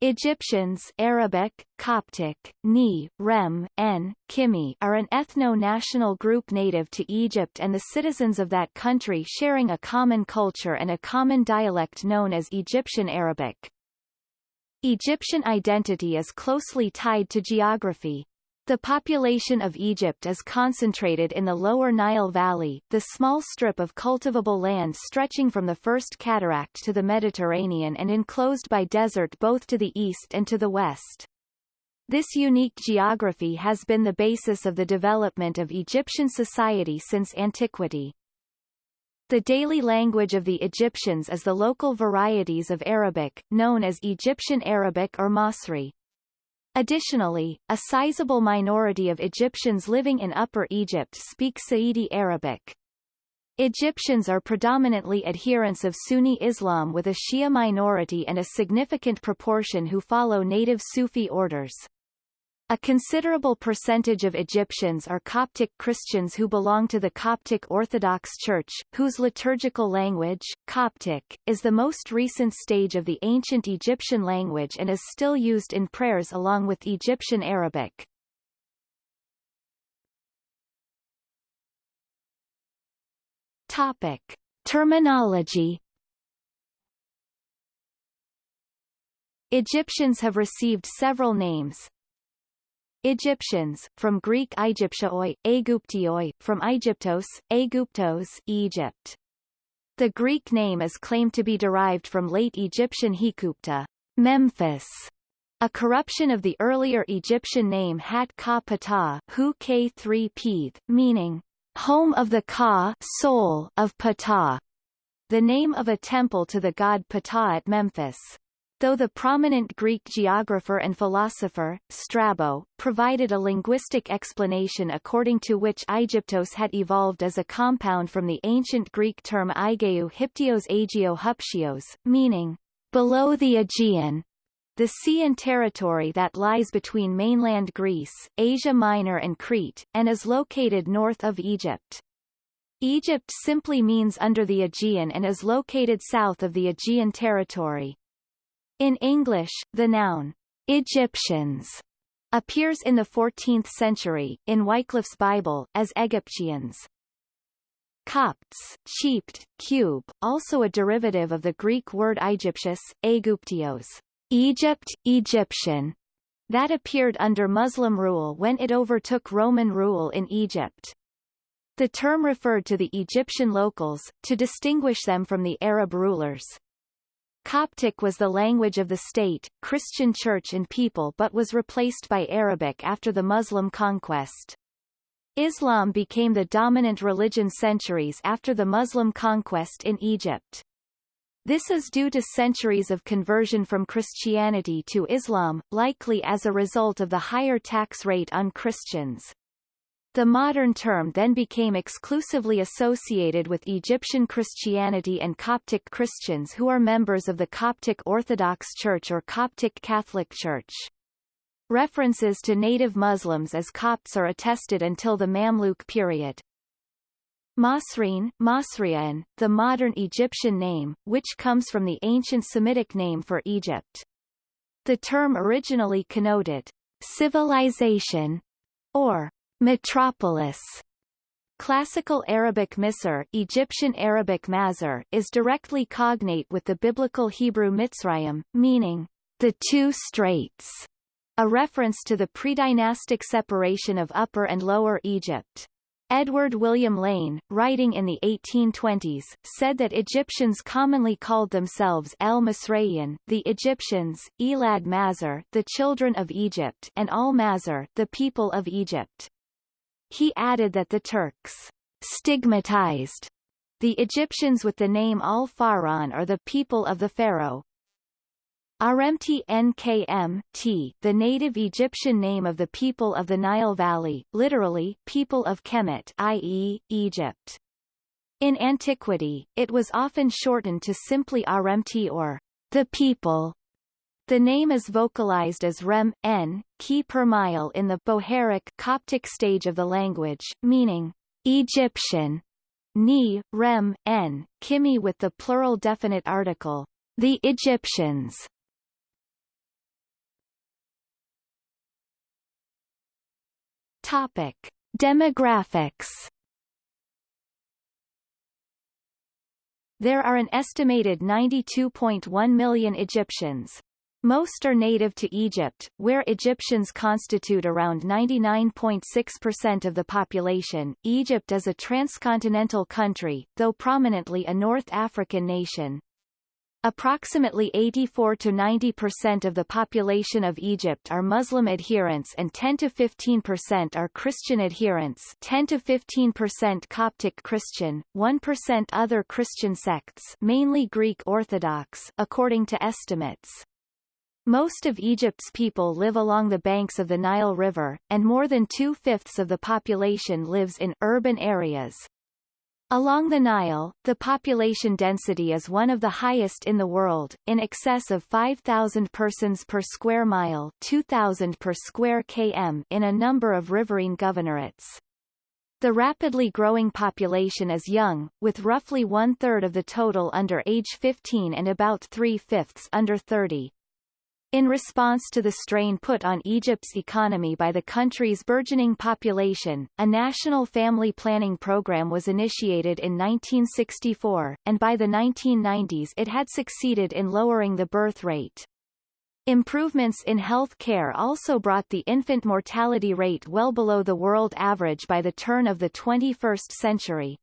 Egyptians Arabic, Coptic, Ni, Rem, N, Kimi are an ethno-national group native to Egypt and the citizens of that country sharing a common culture and a common dialect known as Egyptian Arabic. Egyptian identity is closely tied to geography. The population of Egypt is concentrated in the lower Nile Valley, the small strip of cultivable land stretching from the First Cataract to the Mediterranean and enclosed by desert both to the east and to the west. This unique geography has been the basis of the development of Egyptian society since antiquity. The daily language of the Egyptians is the local varieties of Arabic, known as Egyptian Arabic or Masri. Additionally, a sizable minority of Egyptians living in Upper Egypt speak Saidi Arabic. Egyptians are predominantly adherents of Sunni Islam with a Shia minority and a significant proportion who follow native Sufi orders. A considerable percentage of Egyptians are Coptic Christians who belong to the Coptic Orthodox Church, whose liturgical language, Coptic, is the most recent stage of the ancient Egyptian language and is still used in prayers along with Egyptian Arabic. Topic. Terminology Egyptians have received several names, Egyptians, from Greek Aegyptioi, Aegyptioi, from Aegyptos, Aegyptos, Egypt. The Greek name is claimed to be derived from late Egyptian Hikupta, Memphis, a corruption of the earlier Egyptian name Hat Ka Ptah, Hu K3 Pith, meaning home of the Ka soul of Ptah, the name of a temple to the god Ptah at Memphis. Though the prominent Greek geographer and philosopher, Strabo, provided a linguistic explanation according to which Aegyptos had evolved as a compound from the ancient Greek term Aigeu Hyptios Aegeo Huptios, meaning, below the Aegean, the sea and territory that lies between mainland Greece, Asia Minor and Crete, and is located north of Egypt. Egypt simply means under the Aegean and is located south of the Aegean territory. In English, the noun Egyptians appears in the 14th century, in Wycliffe's Bible, as Egyptians. Copts, cheaped, cube, also a derivative of the Greek word Aegyptius, Aegyptios, Egypt, Egyptian, that appeared under Muslim rule when it overtook Roman rule in Egypt. The term referred to the Egyptian locals, to distinguish them from the Arab rulers. Coptic was the language of the state, Christian church and people but was replaced by Arabic after the Muslim conquest. Islam became the dominant religion centuries after the Muslim conquest in Egypt. This is due to centuries of conversion from Christianity to Islam, likely as a result of the higher tax rate on Christians. The modern term then became exclusively associated with Egyptian Christianity and Coptic Christians who are members of the Coptic Orthodox Church or Coptic Catholic Church. References to native Muslims as Copts are attested until the Mamluk period. Masreen, Masrian, the modern Egyptian name, which comes from the ancient Semitic name for Egypt. The term originally connoted civilization or Metropolis Classical Arabic Misr Egyptian Arabic Mazar is directly cognate with the biblical Hebrew Mitzrayim, meaning, the two straits, a reference to the predynastic separation of Upper and Lower Egypt. Edward William Lane, writing in the 1820s, said that Egyptians commonly called themselves El Masrayan, the Egyptians, Elad Mazar, the children of Egypt, and Al Mazar, the people of Egypt. He added that the Turks stigmatized the Egyptians with the name Al-Faran or the people of the pharaoh. Aremti Nkm, t, the native Egyptian name of the people of the Nile Valley, literally, people of Kemet i.e., Egypt. In antiquity, it was often shortened to simply Aremti or the people. The name is vocalized as rem, n, key per mile in the Bohairic Coptic stage of the language, meaning Egyptian, ni, rem, n, kimi with the plural definite article, the Egyptians. Topic. Demographics There are an estimated 92.1 million Egyptians, most are native to Egypt, where Egyptians constitute around 99.6% of the population. Egypt is a transcontinental country, though prominently a North African nation. Approximately 84 to 90% of the population of Egypt are Muslim adherents and 10 to 15% are Christian adherents 10 to 15% Coptic Christian, 1% other Christian sects mainly Greek Orthodox according to estimates. Most of Egypt's people live along the banks of the Nile River, and more than two-fifths of the population lives in urban areas. Along the Nile, the population density is one of the highest in the world, in excess of 5,000 persons per square mile 2,000 per square km in a number of riverine governorates. The rapidly growing population is young, with roughly one-third of the total under age 15 and about three-fifths under 30. In response to the strain put on Egypt's economy by the country's burgeoning population, a national family planning program was initiated in 1964, and by the 1990s it had succeeded in lowering the birth rate. Improvements in health care also brought the infant mortality rate well below the world average by the turn of the 21st century.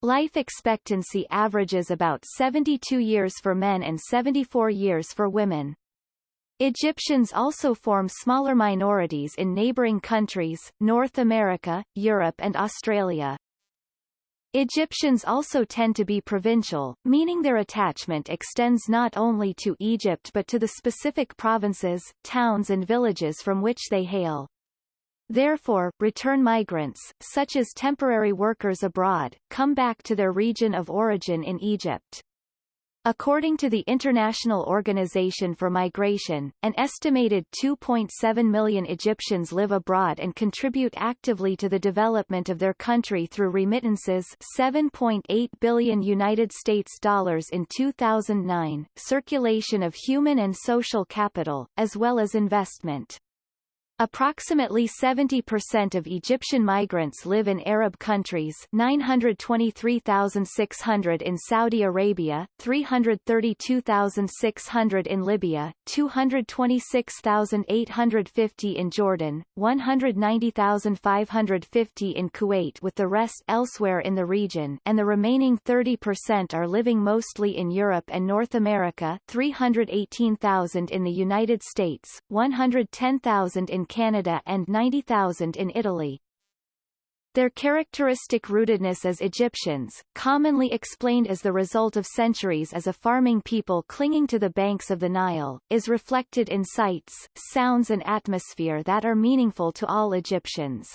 Life expectancy averages about 72 years for men and 74 years for women. Egyptians also form smaller minorities in neighboring countries, North America, Europe and Australia. Egyptians also tend to be provincial, meaning their attachment extends not only to Egypt but to the specific provinces, towns and villages from which they hail. Therefore, return migrants, such as temporary workers abroad, come back to their region of origin in Egypt. According to the International Organization for Migration, an estimated 2.7 million Egyptians live abroad and contribute actively to the development of their country through remittances 7.8 billion United States dollars in 2009, circulation of human and social capital, as well as investment. Approximately 70% of Egyptian migrants live in Arab countries 923,600 in Saudi Arabia, 332,600 in Libya, 226,850 in Jordan, 190,550 in Kuwait with the rest elsewhere in the region and the remaining 30% are living mostly in Europe and North America 318,000 in the United States, 110,000 in Canada and 90,000 in Italy. Their characteristic rootedness as Egyptians, commonly explained as the result of centuries as a farming people clinging to the banks of the Nile, is reflected in sights, sounds and atmosphere that are meaningful to all Egyptians.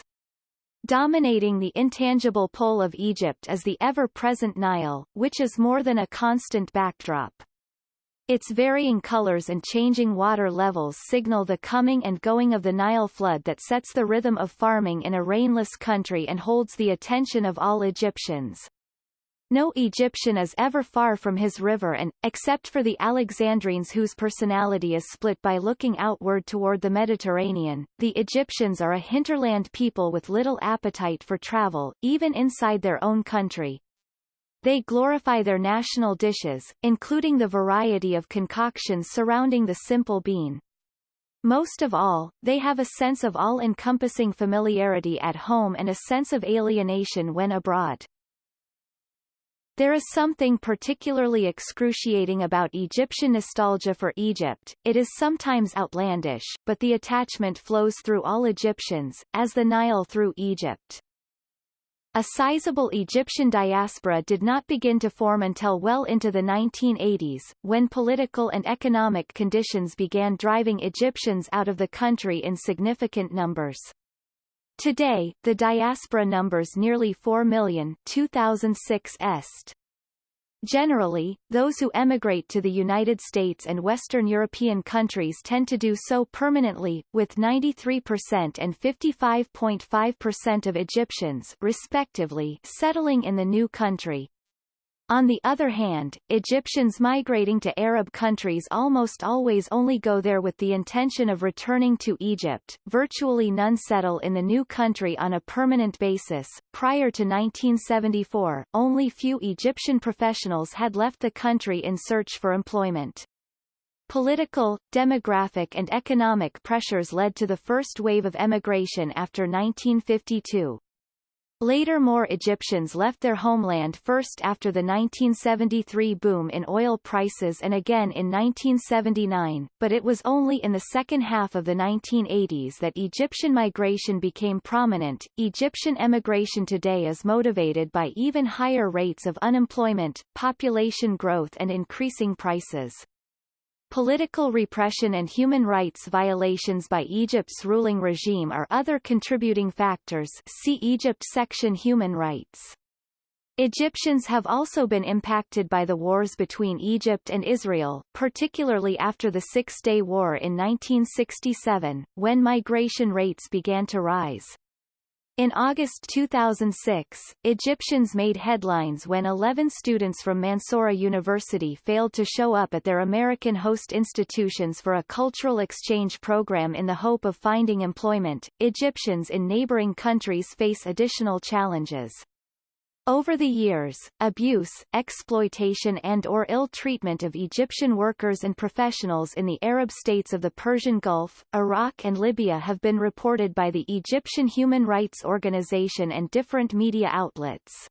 Dominating the intangible pole of Egypt is the ever-present Nile, which is more than a constant backdrop. Its varying colors and changing water levels signal the coming and going of the Nile flood that sets the rhythm of farming in a rainless country and holds the attention of all Egyptians. No Egyptian is ever far from his river and, except for the Alexandrines whose personality is split by looking outward toward the Mediterranean, the Egyptians are a hinterland people with little appetite for travel, even inside their own country. They glorify their national dishes, including the variety of concoctions surrounding the simple bean. Most of all, they have a sense of all-encompassing familiarity at home and a sense of alienation when abroad. There is something particularly excruciating about Egyptian nostalgia for Egypt, it is sometimes outlandish, but the attachment flows through all Egyptians, as the Nile through Egypt. A sizable Egyptian diaspora did not begin to form until well into the 1980s, when political and economic conditions began driving Egyptians out of the country in significant numbers. Today, the diaspora numbers nearly 4 million 2006 est. Generally, those who emigrate to the United States and Western European countries tend to do so permanently, with 93% and 55.5% of Egyptians respectively settling in the new country. On the other hand, Egyptians migrating to Arab countries almost always only go there with the intention of returning to Egypt. Virtually none settle in the new country on a permanent basis. Prior to 1974, only few Egyptian professionals had left the country in search for employment. Political, demographic and economic pressures led to the first wave of emigration after 1952. Later more Egyptians left their homeland first after the 1973 boom in oil prices and again in 1979, but it was only in the second half of the 1980s that Egyptian migration became prominent. Egyptian emigration today is motivated by even higher rates of unemployment, population growth and increasing prices. Political repression and human rights violations by Egypt's ruling regime are other contributing factors see Egypt section Human rights. Egyptians have also been impacted by the wars between Egypt and Israel, particularly after the Six-Day War in 1967, when migration rates began to rise. In August 2006, Egyptians made headlines when 11 students from Mansoura University failed to show up at their American host institutions for a cultural exchange program in the hope of finding employment. Egyptians in neighboring countries face additional challenges. Over the years, abuse, exploitation and or ill treatment of Egyptian workers and professionals in the Arab states of the Persian Gulf, Iraq and Libya have been reported by the Egyptian Human Rights Organization and different media outlets.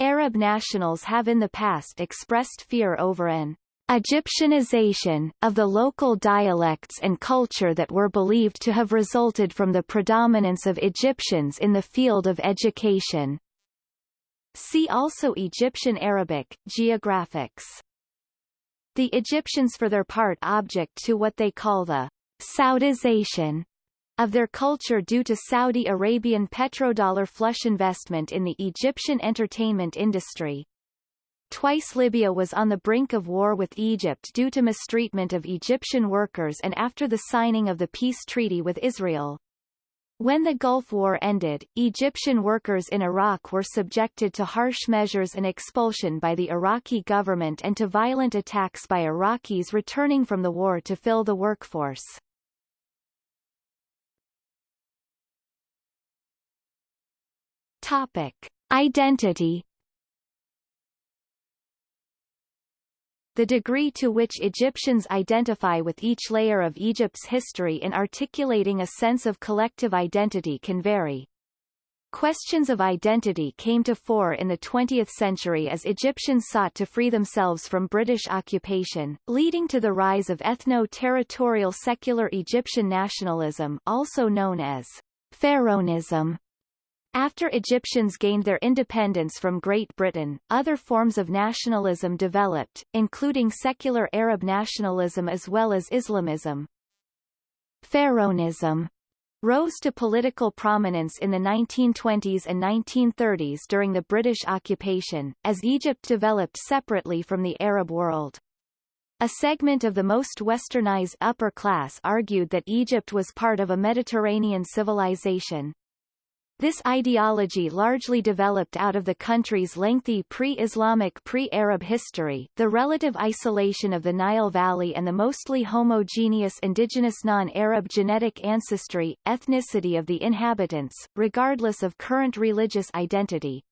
Arab nationals have in the past expressed fear over an Egyptianization, of the local dialects and culture that were believed to have resulted from the predominance of Egyptians in the field of education. See also Egyptian Arabic, Geographics. The Egyptians for their part object to what they call the Saudization of their culture due to Saudi Arabian petrodollar flush investment in the Egyptian entertainment industry. Twice Libya was on the brink of war with Egypt due to mistreatment of Egyptian workers and after the signing of the peace treaty with Israel. When the Gulf War ended, Egyptian workers in Iraq were subjected to harsh measures and expulsion by the Iraqi government and to violent attacks by Iraqis returning from the war to fill the workforce. Topic. Identity The degree to which Egyptians identify with each layer of Egypt's history in articulating a sense of collective identity can vary. Questions of identity came to fore in the 20th century as Egyptians sought to free themselves from British occupation, leading to the rise of ethno-territorial secular Egyptian nationalism also known as Pharaonism. After Egyptians gained their independence from Great Britain, other forms of nationalism developed, including secular Arab nationalism as well as Islamism. Pharaonism rose to political prominence in the 1920s and 1930s during the British occupation, as Egypt developed separately from the Arab world. A segment of the most westernized upper class argued that Egypt was part of a Mediterranean civilization, this ideology largely developed out of the country's lengthy pre-Islamic pre-Arab history, the relative isolation of the Nile Valley and the mostly homogeneous indigenous non-Arab genetic ancestry, ethnicity of the inhabitants, regardless of current religious identity.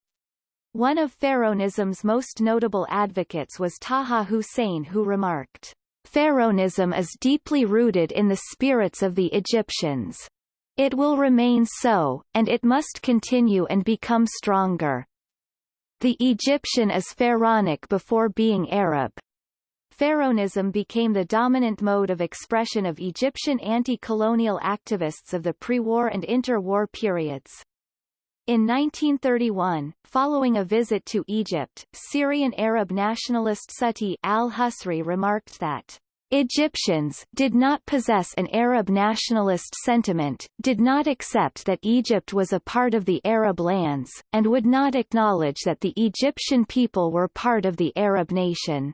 One of Pharaonism's most notable advocates was Taha Hussein who remarked, Pharaonism is deeply rooted in the spirits of the Egyptians. It will remain so, and it must continue and become stronger. The Egyptian is pharaonic before being Arab. Pharaonism became the dominant mode of expression of Egyptian anti-colonial activists of the pre-war and inter-war periods. In 1931, following a visit to Egypt, Syrian Arab nationalist Sati al-Husri remarked that Egyptians did not possess an Arab nationalist sentiment, did not accept that Egypt was a part of the Arab lands, and would not acknowledge that the Egyptian people were part of the Arab nation.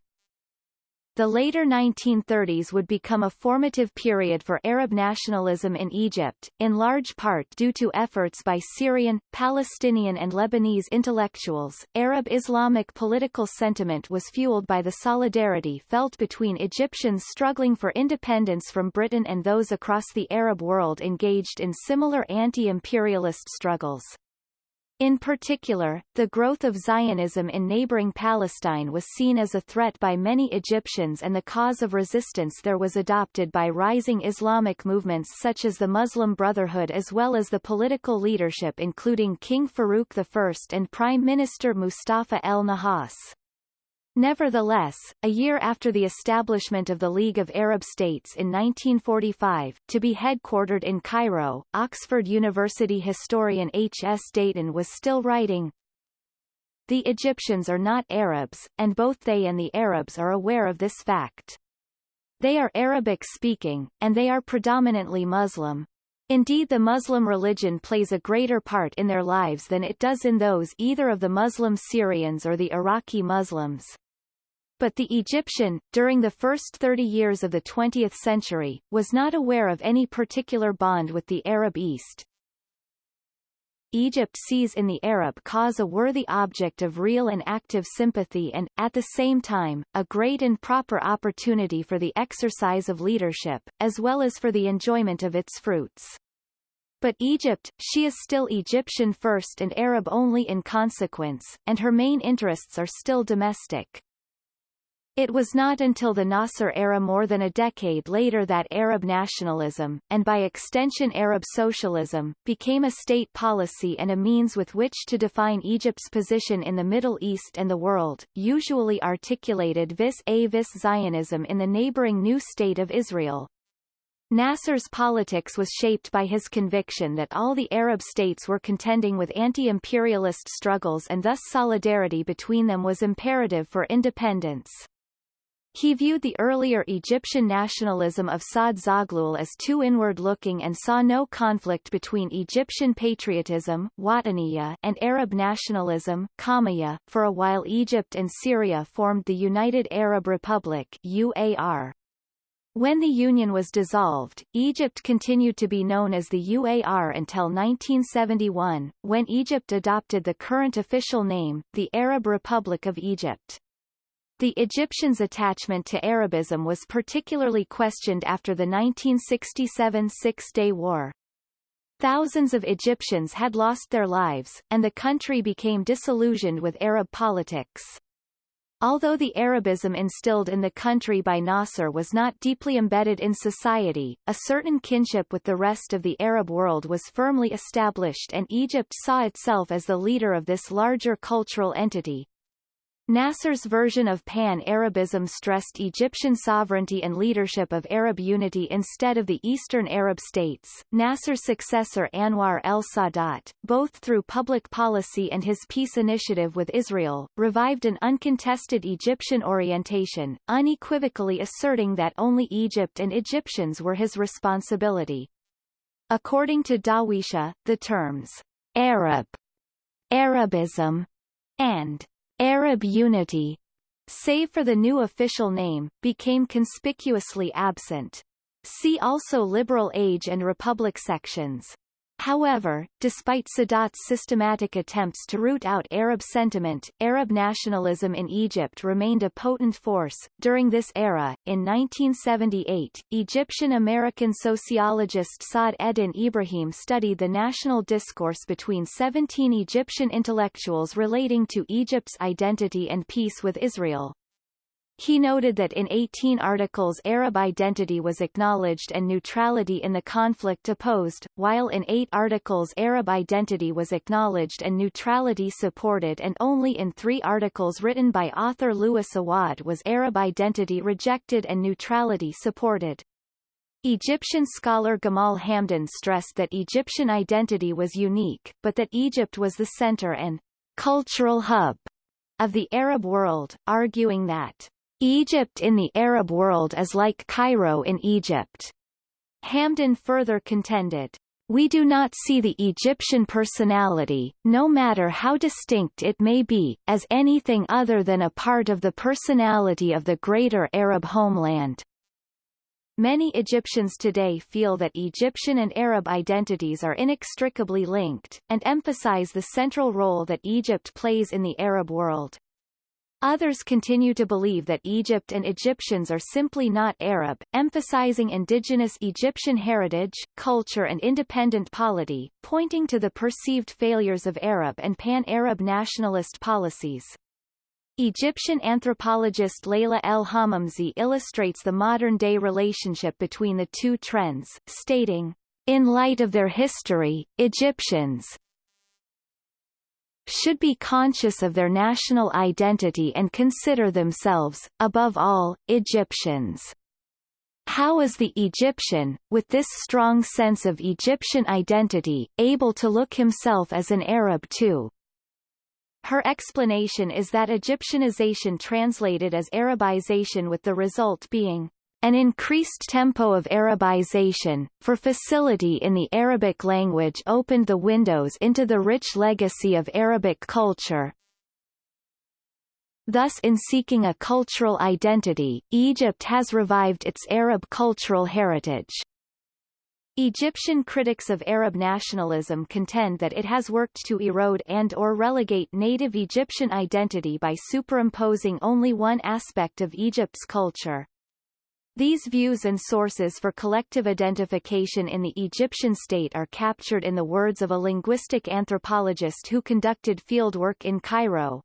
The later 1930s would become a formative period for Arab nationalism in Egypt, in large part due to efforts by Syrian, Palestinian and Lebanese intellectuals. Arab Islamic political sentiment was fueled by the solidarity felt between Egyptians struggling for independence from Britain and those across the Arab world engaged in similar anti-imperialist struggles. In particular, the growth of Zionism in neighboring Palestine was seen as a threat by many Egyptians and the cause of resistance there was adopted by rising Islamic movements such as the Muslim Brotherhood as well as the political leadership including King Farouk I and Prime Minister Mustafa el-Nahas. Nevertheless, a year after the establishment of the League of Arab States in 1945, to be headquartered in Cairo, Oxford University historian H. S. Deighton was still writing, The Egyptians are not Arabs, and both they and the Arabs are aware of this fact. They are Arabic-speaking, and they are predominantly Muslim. Indeed the Muslim religion plays a greater part in their lives than it does in those either of the Muslim Syrians or the Iraqi Muslims. But the Egyptian, during the first 30 years of the 20th century, was not aware of any particular bond with the Arab East. Egypt sees in the Arab cause a worthy object of real and active sympathy and, at the same time, a great and proper opportunity for the exercise of leadership, as well as for the enjoyment of its fruits. But Egypt, she is still Egyptian first and Arab only in consequence, and her main interests are still domestic. It was not until the Nasser era more than a decade later that Arab nationalism, and by extension Arab socialism, became a state policy and a means with which to define Egypt's position in the Middle East and the world, usually articulated vis-a-vis Zionism in the neighboring new state of Israel. Nasser's politics was shaped by his conviction that all the Arab states were contending with anti-imperialist struggles and thus solidarity between them was imperative for independence. He viewed the earlier Egyptian nationalism of Saad Zaghloul as too inward-looking and saw no conflict between Egyptian patriotism and Arab nationalism Qawmiyya. For a while Egypt and Syria formed the United Arab Republic UAR. When the Union was dissolved, Egypt continued to be known as the UAR until 1971, when Egypt adopted the current official name, the Arab Republic of Egypt. The Egyptians' attachment to Arabism was particularly questioned after the 1967 Six-Day War. Thousands of Egyptians had lost their lives, and the country became disillusioned with Arab politics. Although the Arabism instilled in the country by Nasser was not deeply embedded in society, a certain kinship with the rest of the Arab world was firmly established and Egypt saw itself as the leader of this larger cultural entity. Nasser's version of Pan-Arabism stressed Egyptian sovereignty and leadership of Arab unity instead of the Eastern Arab states. Nasser's successor Anwar el-Sadat, both through public policy and his peace initiative with Israel, revived an uncontested Egyptian orientation, unequivocally asserting that only Egypt and Egyptians were his responsibility. According to Dawisha, the terms Arab, Arabism, and Arab unity, save for the new official name, became conspicuously absent. See also Liberal Age and Republic sections. However, despite Sadat's systematic attempts to root out Arab sentiment, Arab nationalism in Egypt remained a potent force. During this era, in 1978, Egyptian-American sociologist Saad Eddin Ibrahim studied the national discourse between 17 Egyptian intellectuals relating to Egypt's identity and peace with Israel. He noted that in 18 articles Arab identity was acknowledged and neutrality in the conflict opposed, while in eight articles Arab identity was acknowledged and neutrality supported and only in three articles written by author Louis Awad was Arab identity rejected and neutrality supported. Egyptian scholar Gamal Hamdan stressed that Egyptian identity was unique, but that Egypt was the center and cultural hub of the Arab world, arguing that Egypt in the Arab world is like Cairo in Egypt. Hamdan further contended, we do not see the Egyptian personality, no matter how distinct it may be, as anything other than a part of the personality of the greater Arab homeland. Many Egyptians today feel that Egyptian and Arab identities are inextricably linked, and emphasize the central role that Egypt plays in the Arab world. Others continue to believe that Egypt and Egyptians are simply not Arab, emphasizing indigenous Egyptian heritage, culture and independent polity, pointing to the perceived failures of Arab and pan-Arab nationalist policies. Egyptian anthropologist Layla El Hamamsy illustrates the modern-day relationship between the two trends, stating, In light of their history, Egyptians, should be conscious of their national identity and consider themselves, above all, Egyptians. How is the Egyptian, with this strong sense of Egyptian identity, able to look himself as an Arab too? Her explanation is that Egyptianization translated as Arabization with the result being an increased tempo of Arabization, for facility in the Arabic language opened the windows into the rich legacy of Arabic culture. Thus in seeking a cultural identity, Egypt has revived its Arab cultural heritage. Egyptian critics of Arab nationalism contend that it has worked to erode and or relegate native Egyptian identity by superimposing only one aspect of Egypt's culture. These views and sources for collective identification in the Egyptian state are captured in the words of a linguistic anthropologist who conducted fieldwork in Cairo.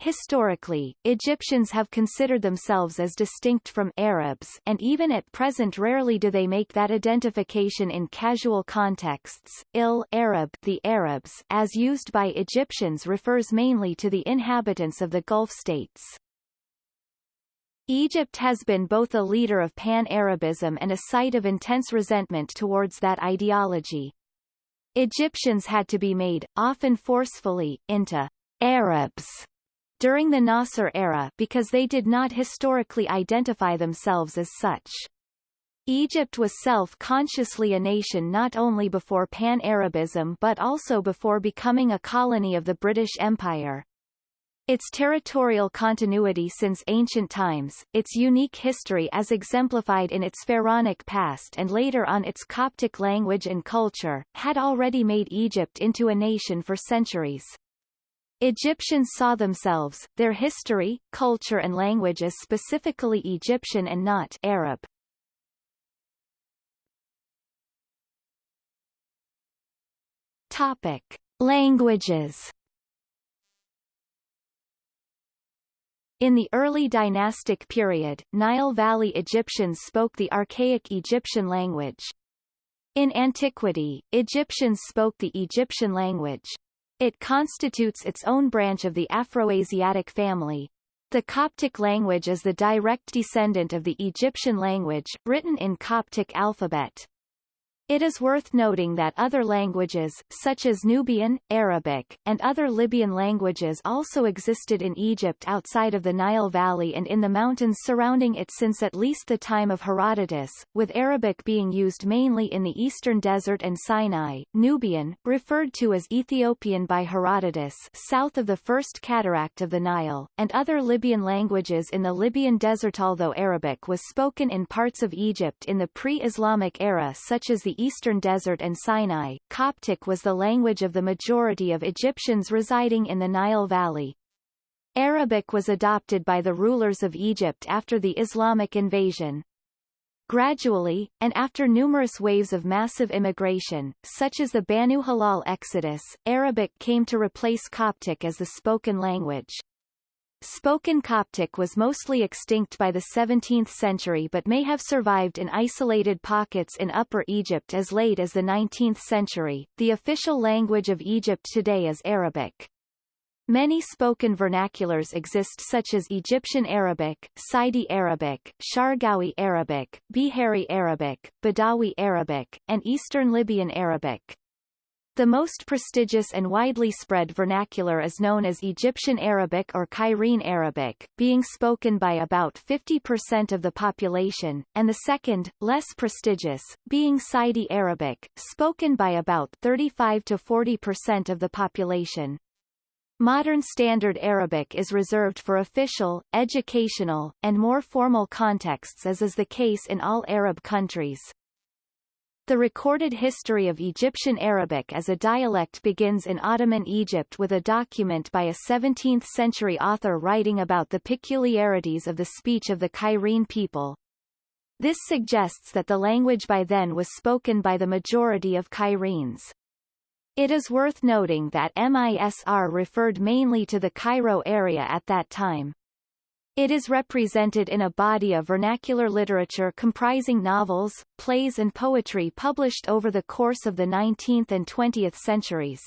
Historically, Egyptians have considered themselves as distinct from Arabs and even at present rarely do they make that identification in casual contexts. Il Arab the Arabs as used by Egyptians refers mainly to the inhabitants of the Gulf states. Egypt has been both a leader of pan-Arabism and a site of intense resentment towards that ideology. Egyptians had to be made, often forcefully, into Arabs during the Nasser era because they did not historically identify themselves as such. Egypt was self-consciously a nation not only before Pan-Arabism but also before becoming a colony of the British Empire. Its territorial continuity since ancient times, its unique history as exemplified in its pharaonic past and later on its Coptic language and culture, had already made Egypt into a nation for centuries. Egyptians saw themselves, their history, culture and language as specifically Egyptian and not Arab. Topic. Languages In the early dynastic period, Nile Valley Egyptians spoke the archaic Egyptian language. In antiquity, Egyptians spoke the Egyptian language. It constitutes its own branch of the Afroasiatic family. The Coptic language is the direct descendant of the Egyptian language, written in Coptic alphabet. It is worth noting that other languages, such as Nubian, Arabic, and other Libyan languages also existed in Egypt outside of the Nile Valley and in the mountains surrounding it since at least the time of Herodotus, with Arabic being used mainly in the eastern desert and Sinai. Nubian, referred to as Ethiopian by Herodotus south of the first cataract of the Nile, and other Libyan languages in the Libyan desert although Arabic was spoken in parts of Egypt in the pre-Islamic era such as the eastern desert and Sinai, Coptic was the language of the majority of Egyptians residing in the Nile Valley. Arabic was adopted by the rulers of Egypt after the Islamic invasion. Gradually, and after numerous waves of massive immigration, such as the Banu Hilal exodus, Arabic came to replace Coptic as the spoken language. Spoken Coptic was mostly extinct by the 17th century but may have survived in isolated pockets in Upper Egypt as late as the 19th century. The official language of Egypt today is Arabic. Many spoken vernaculars exist such as Egyptian Arabic, Saidi Arabic, Shargawi Arabic, Bihari Arabic, Badawi Arabic, and Eastern Libyan Arabic. The most prestigious and widely spread vernacular is known as Egyptian Arabic or Cairene Arabic, being spoken by about 50% of the population, and the second, less prestigious, being Saidi Arabic, spoken by about 35 to 40% of the population. Modern Standard Arabic is reserved for official, educational, and more formal contexts as is the case in all Arab countries. The recorded history of Egyptian Arabic as a dialect begins in Ottoman Egypt with a document by a 17th-century author writing about the peculiarities of the speech of the Cairene people. This suggests that the language by then was spoken by the majority of Cairenes. It is worth noting that MISR referred mainly to the Cairo area at that time. It is represented in a body of vernacular literature comprising novels, plays and poetry published over the course of the 19th and 20th centuries.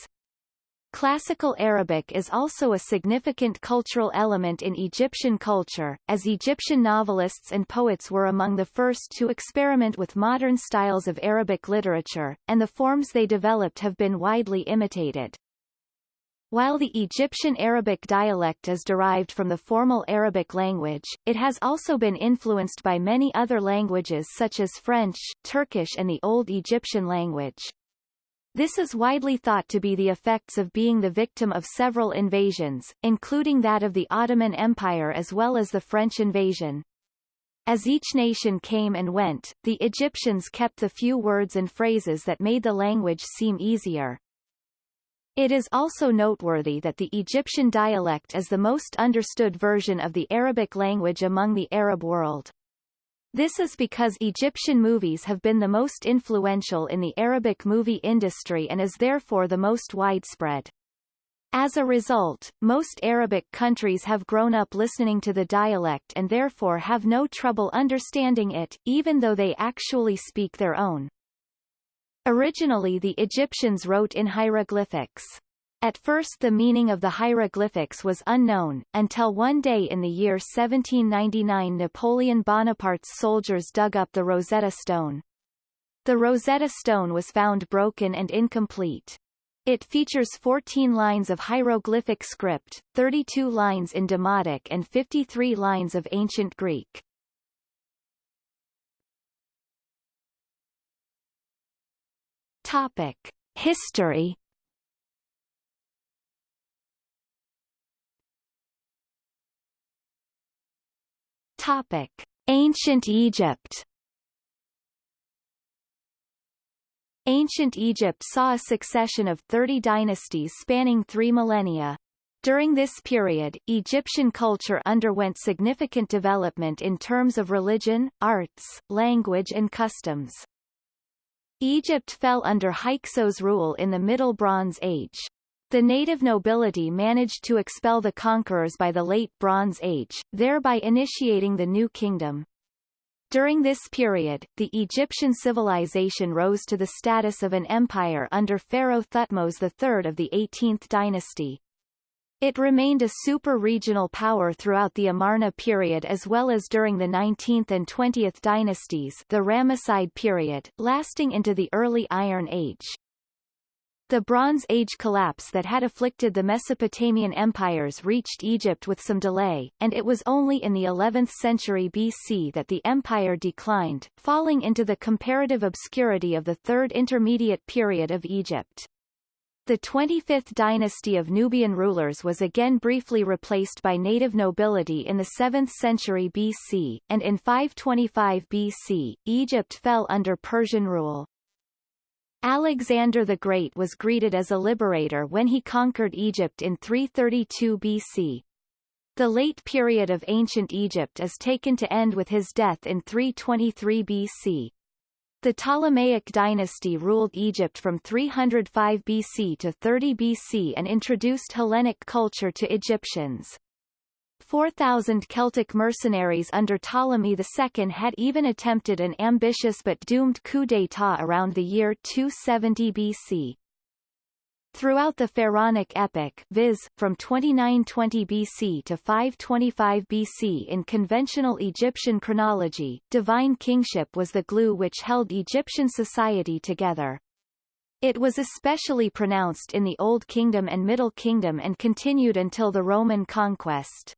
Classical Arabic is also a significant cultural element in Egyptian culture, as Egyptian novelists and poets were among the first to experiment with modern styles of Arabic literature, and the forms they developed have been widely imitated. While the Egyptian Arabic dialect is derived from the formal Arabic language, it has also been influenced by many other languages such as French, Turkish and the Old Egyptian language. This is widely thought to be the effects of being the victim of several invasions, including that of the Ottoman Empire as well as the French invasion. As each nation came and went, the Egyptians kept the few words and phrases that made the language seem easier. It is also noteworthy that the Egyptian dialect is the most understood version of the Arabic language among the Arab world. This is because Egyptian movies have been the most influential in the Arabic movie industry and is therefore the most widespread. As a result, most Arabic countries have grown up listening to the dialect and therefore have no trouble understanding it, even though they actually speak their own. Originally the Egyptians wrote in hieroglyphics. At first the meaning of the hieroglyphics was unknown, until one day in the year 1799 Napoleon Bonaparte's soldiers dug up the Rosetta Stone. The Rosetta Stone was found broken and incomplete. It features 14 lines of hieroglyphic script, 32 lines in Demotic and 53 lines of Ancient Greek. Topic: History. Topic: Ancient Egypt. Ancient Egypt saw a succession of 30 dynasties spanning three millennia. During this period, Egyptian culture underwent significant development in terms of religion, arts, language and customs. Egypt fell under Hyksos rule in the Middle Bronze Age. The native nobility managed to expel the conquerors by the Late Bronze Age, thereby initiating the New Kingdom. During this period, the Egyptian civilization rose to the status of an empire under Pharaoh Thutmose III of the 18th dynasty. It remained a super-regional power throughout the Amarna period as well as during the 19th and 20th dynasties the Ramesside period, lasting into the early Iron Age. The Bronze Age collapse that had afflicted the Mesopotamian empires reached Egypt with some delay, and it was only in the 11th century BC that the empire declined, falling into the comparative obscurity of the Third Intermediate Period of Egypt. The 25th dynasty of Nubian rulers was again briefly replaced by native nobility in the 7th century BC, and in 525 BC, Egypt fell under Persian rule. Alexander the Great was greeted as a liberator when he conquered Egypt in 332 BC. The late period of ancient Egypt is taken to end with his death in 323 BC. The Ptolemaic dynasty ruled Egypt from 305 BC to 30 BC and introduced Hellenic culture to Egyptians. 4,000 Celtic mercenaries under Ptolemy II had even attempted an ambitious but doomed coup d'état around the year 270 BC. Throughout the Pharaonic epoch viz., from 2920 BC to 525 BC in conventional Egyptian chronology, divine kingship was the glue which held Egyptian society together. It was especially pronounced in the Old Kingdom and Middle Kingdom and continued until the Roman conquest.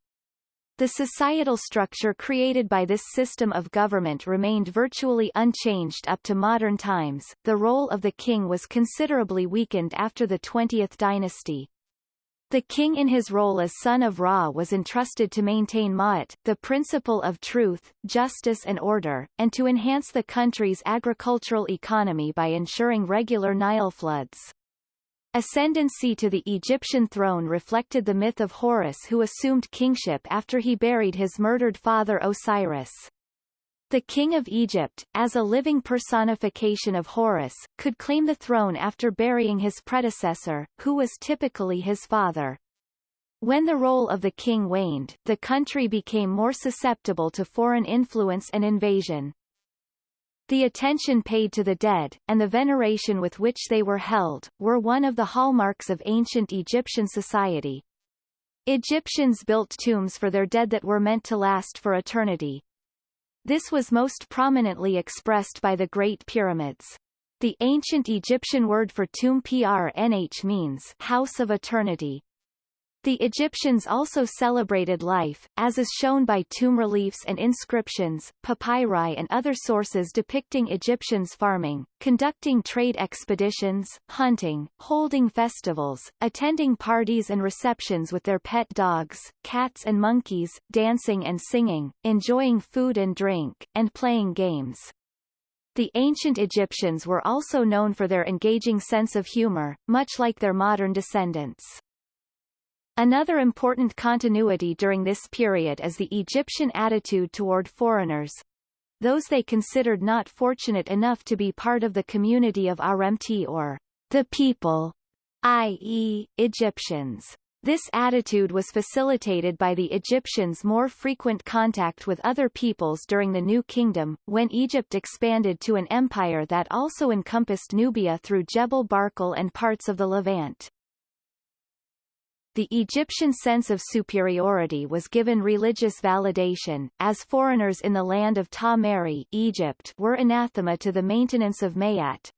The societal structure created by this system of government remained virtually unchanged up to modern times. The role of the king was considerably weakened after the 20th dynasty. The king in his role as son of Ra was entrusted to maintain Ma'at, the principle of truth, justice and order, and to enhance the country's agricultural economy by ensuring regular Nile floods. Ascendancy to the Egyptian throne reflected the myth of Horus who assumed kingship after he buried his murdered father Osiris. The king of Egypt, as a living personification of Horus, could claim the throne after burying his predecessor, who was typically his father. When the role of the king waned, the country became more susceptible to foreign influence and invasion. The attention paid to the dead, and the veneration with which they were held, were one of the hallmarks of ancient Egyptian society. Egyptians built tombs for their dead that were meant to last for eternity. This was most prominently expressed by the Great Pyramids. The ancient Egyptian word for tomb prnh means house of eternity. The Egyptians also celebrated life, as is shown by tomb reliefs and inscriptions, papyri and other sources depicting Egyptians farming, conducting trade expeditions, hunting, holding festivals, attending parties and receptions with their pet dogs, cats and monkeys, dancing and singing, enjoying food and drink, and playing games. The ancient Egyptians were also known for their engaging sense of humor, much like their modern descendants. Another important continuity during this period is the Egyptian attitude toward foreigners, those they considered not fortunate enough to be part of the community of Aremti or the people, i.e., Egyptians. This attitude was facilitated by the Egyptians' more frequent contact with other peoples during the New Kingdom, when Egypt expanded to an empire that also encompassed Nubia through Jebel Barkal and parts of the Levant. The Egyptian sense of superiority was given religious validation, as foreigners in the land of Ta Meri Egypt were anathema to the maintenance of Ma'at,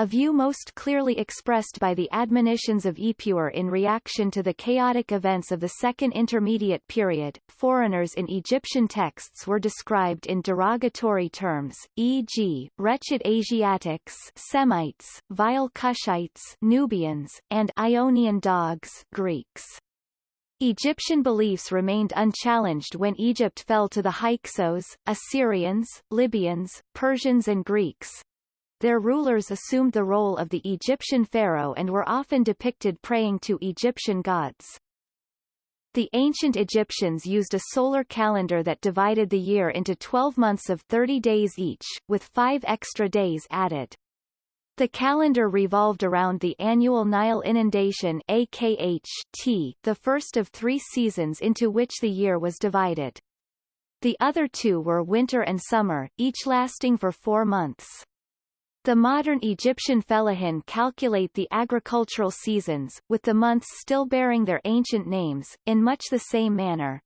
a view most clearly expressed by the admonitions of Ipuwer in reaction to the chaotic events of the Second Intermediate Period. Foreigners in Egyptian texts were described in derogatory terms, e.g., wretched Asiatics Semites, vile Cushites Nubians, and Ionian dogs Greeks. Egyptian beliefs remained unchallenged when Egypt fell to the Hyksos, Assyrians, Libyans, Persians and Greeks, their rulers assumed the role of the Egyptian pharaoh and were often depicted praying to Egyptian gods. The ancient Egyptians used a solar calendar that divided the year into 12 months of 30 days each, with five extra days added. The calendar revolved around the annual Nile inundation AKH the first of three seasons into which the year was divided. The other two were winter and summer, each lasting for four months. The modern Egyptian fellahin calculate the agricultural seasons, with the months still bearing their ancient names, in much the same manner.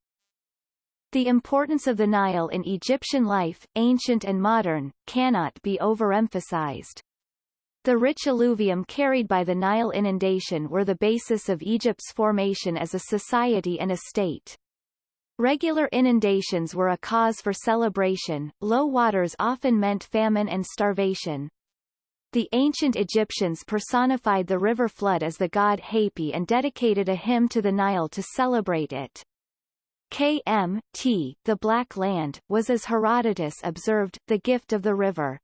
The importance of the Nile in Egyptian life, ancient and modern, cannot be overemphasized. The rich alluvium carried by the Nile inundation were the basis of Egypt's formation as a society and a state. Regular inundations were a cause for celebration, low waters often meant famine and starvation. The ancient Egyptians personified the river flood as the god Hapi and dedicated a hymn to the Nile to celebrate it. KMT, the Black Land, was as Herodotus observed, the gift of the river.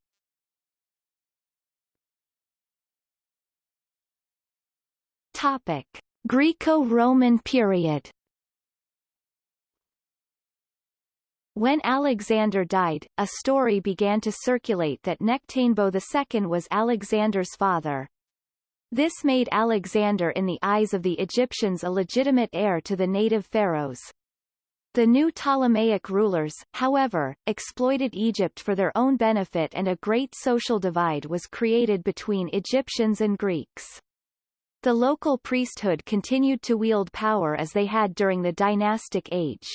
Topic. Greco-Roman period When Alexander died, a story began to circulate that Nectanebo II was Alexander's father. This made Alexander in the eyes of the Egyptians a legitimate heir to the native pharaohs. The new Ptolemaic rulers, however, exploited Egypt for their own benefit and a great social divide was created between Egyptians and Greeks. The local priesthood continued to wield power as they had during the dynastic age.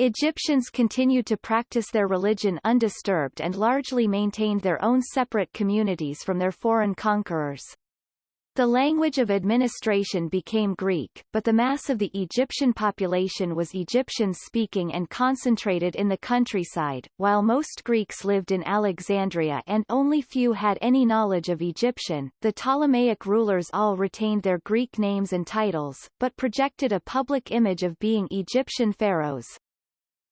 Egyptians continued to practice their religion undisturbed and largely maintained their own separate communities from their foreign conquerors. The language of administration became Greek, but the mass of the Egyptian population was Egyptian-speaking and concentrated in the countryside, while most Greeks lived in Alexandria and only few had any knowledge of Egyptian. The Ptolemaic rulers all retained their Greek names and titles, but projected a public image of being Egyptian pharaohs.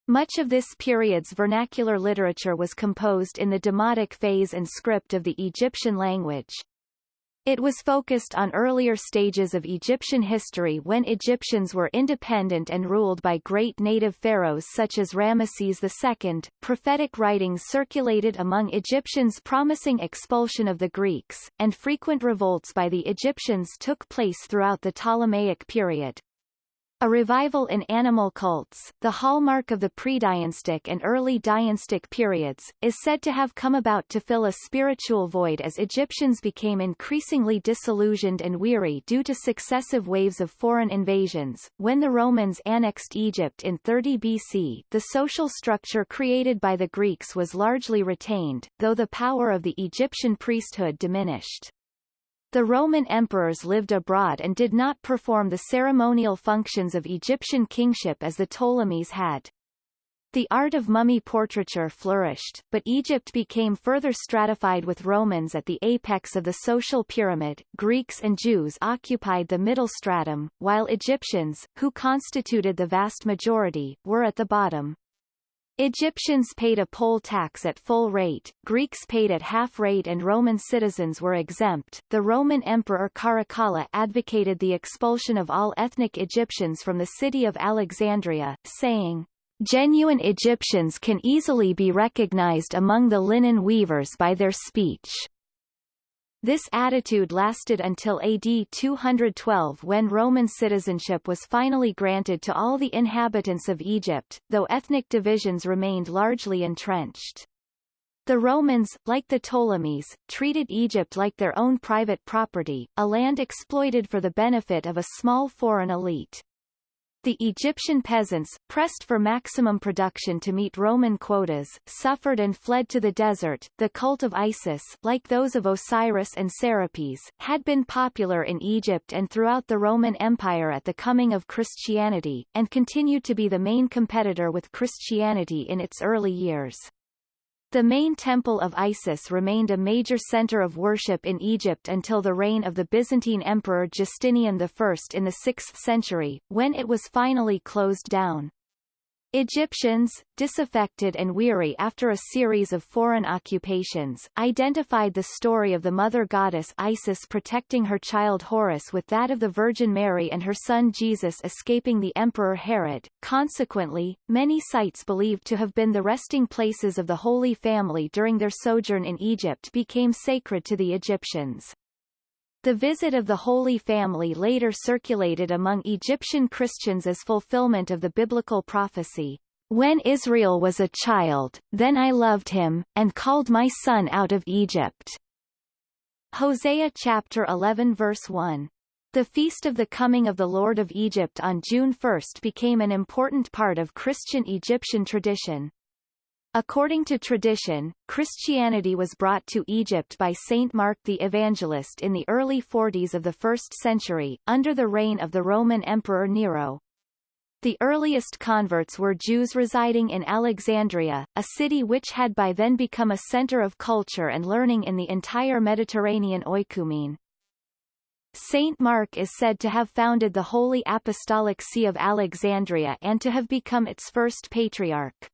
Much of this period's vernacular literature was composed in the demotic phase and script of the Egyptian language. It was focused on earlier stages of Egyptian history when Egyptians were independent and ruled by great native pharaohs such as Ramesses II. Prophetic writings circulated among Egyptians promising expulsion of the Greeks, and frequent revolts by the Egyptians took place throughout the Ptolemaic period. A revival in animal cults, the hallmark of the pre-dynastic and early dynastic periods, is said to have come about to fill a spiritual void as Egyptians became increasingly disillusioned and weary due to successive waves of foreign invasions. When the Romans annexed Egypt in 30 BC, the social structure created by the Greeks was largely retained, though the power of the Egyptian priesthood diminished. The Roman emperors lived abroad and did not perform the ceremonial functions of Egyptian kingship as the Ptolemies had. The art of mummy portraiture flourished, but Egypt became further stratified with Romans at the apex of the social pyramid. Greeks and Jews occupied the middle stratum, while Egyptians, who constituted the vast majority, were at the bottom. Egyptians paid a poll tax at full rate, Greeks paid at half rate and Roman citizens were exempt. The Roman Emperor Caracalla advocated the expulsion of all ethnic Egyptians from the city of Alexandria, saying, Genuine Egyptians can easily be recognized among the linen weavers by their speech. This attitude lasted until AD 212 when Roman citizenship was finally granted to all the inhabitants of Egypt, though ethnic divisions remained largely entrenched. The Romans, like the Ptolemies, treated Egypt like their own private property, a land exploited for the benefit of a small foreign elite. The Egyptian peasants, pressed for maximum production to meet Roman quotas, suffered and fled to the desert. The cult of Isis, like those of Osiris and Serapis, had been popular in Egypt and throughout the Roman Empire at the coming of Christianity, and continued to be the main competitor with Christianity in its early years. The main temple of Isis remained a major center of worship in Egypt until the reign of the Byzantine Emperor Justinian I in the 6th century, when it was finally closed down. Egyptians, disaffected and weary after a series of foreign occupations, identified the story of the mother goddess Isis protecting her child Horus with that of the Virgin Mary and her son Jesus escaping the Emperor Herod. Consequently, many sites believed to have been the resting places of the Holy Family during their sojourn in Egypt became sacred to the Egyptians. The visit of the Holy Family later circulated among Egyptian Christians as fulfillment of the biblical prophecy, When Israel was a child, then I loved him, and called my son out of Egypt. Hosea chapter 11 verse 1. The feast of the coming of the Lord of Egypt on June 1 became an important part of Christian Egyptian tradition. According to tradition, Christianity was brought to Egypt by Saint Mark the Evangelist in the early 40s of the 1st century, under the reign of the Roman Emperor Nero. The earliest converts were Jews residing in Alexandria, a city which had by then become a center of culture and learning in the entire Mediterranean oikumene. Saint Mark is said to have founded the Holy Apostolic See of Alexandria and to have become its first patriarch.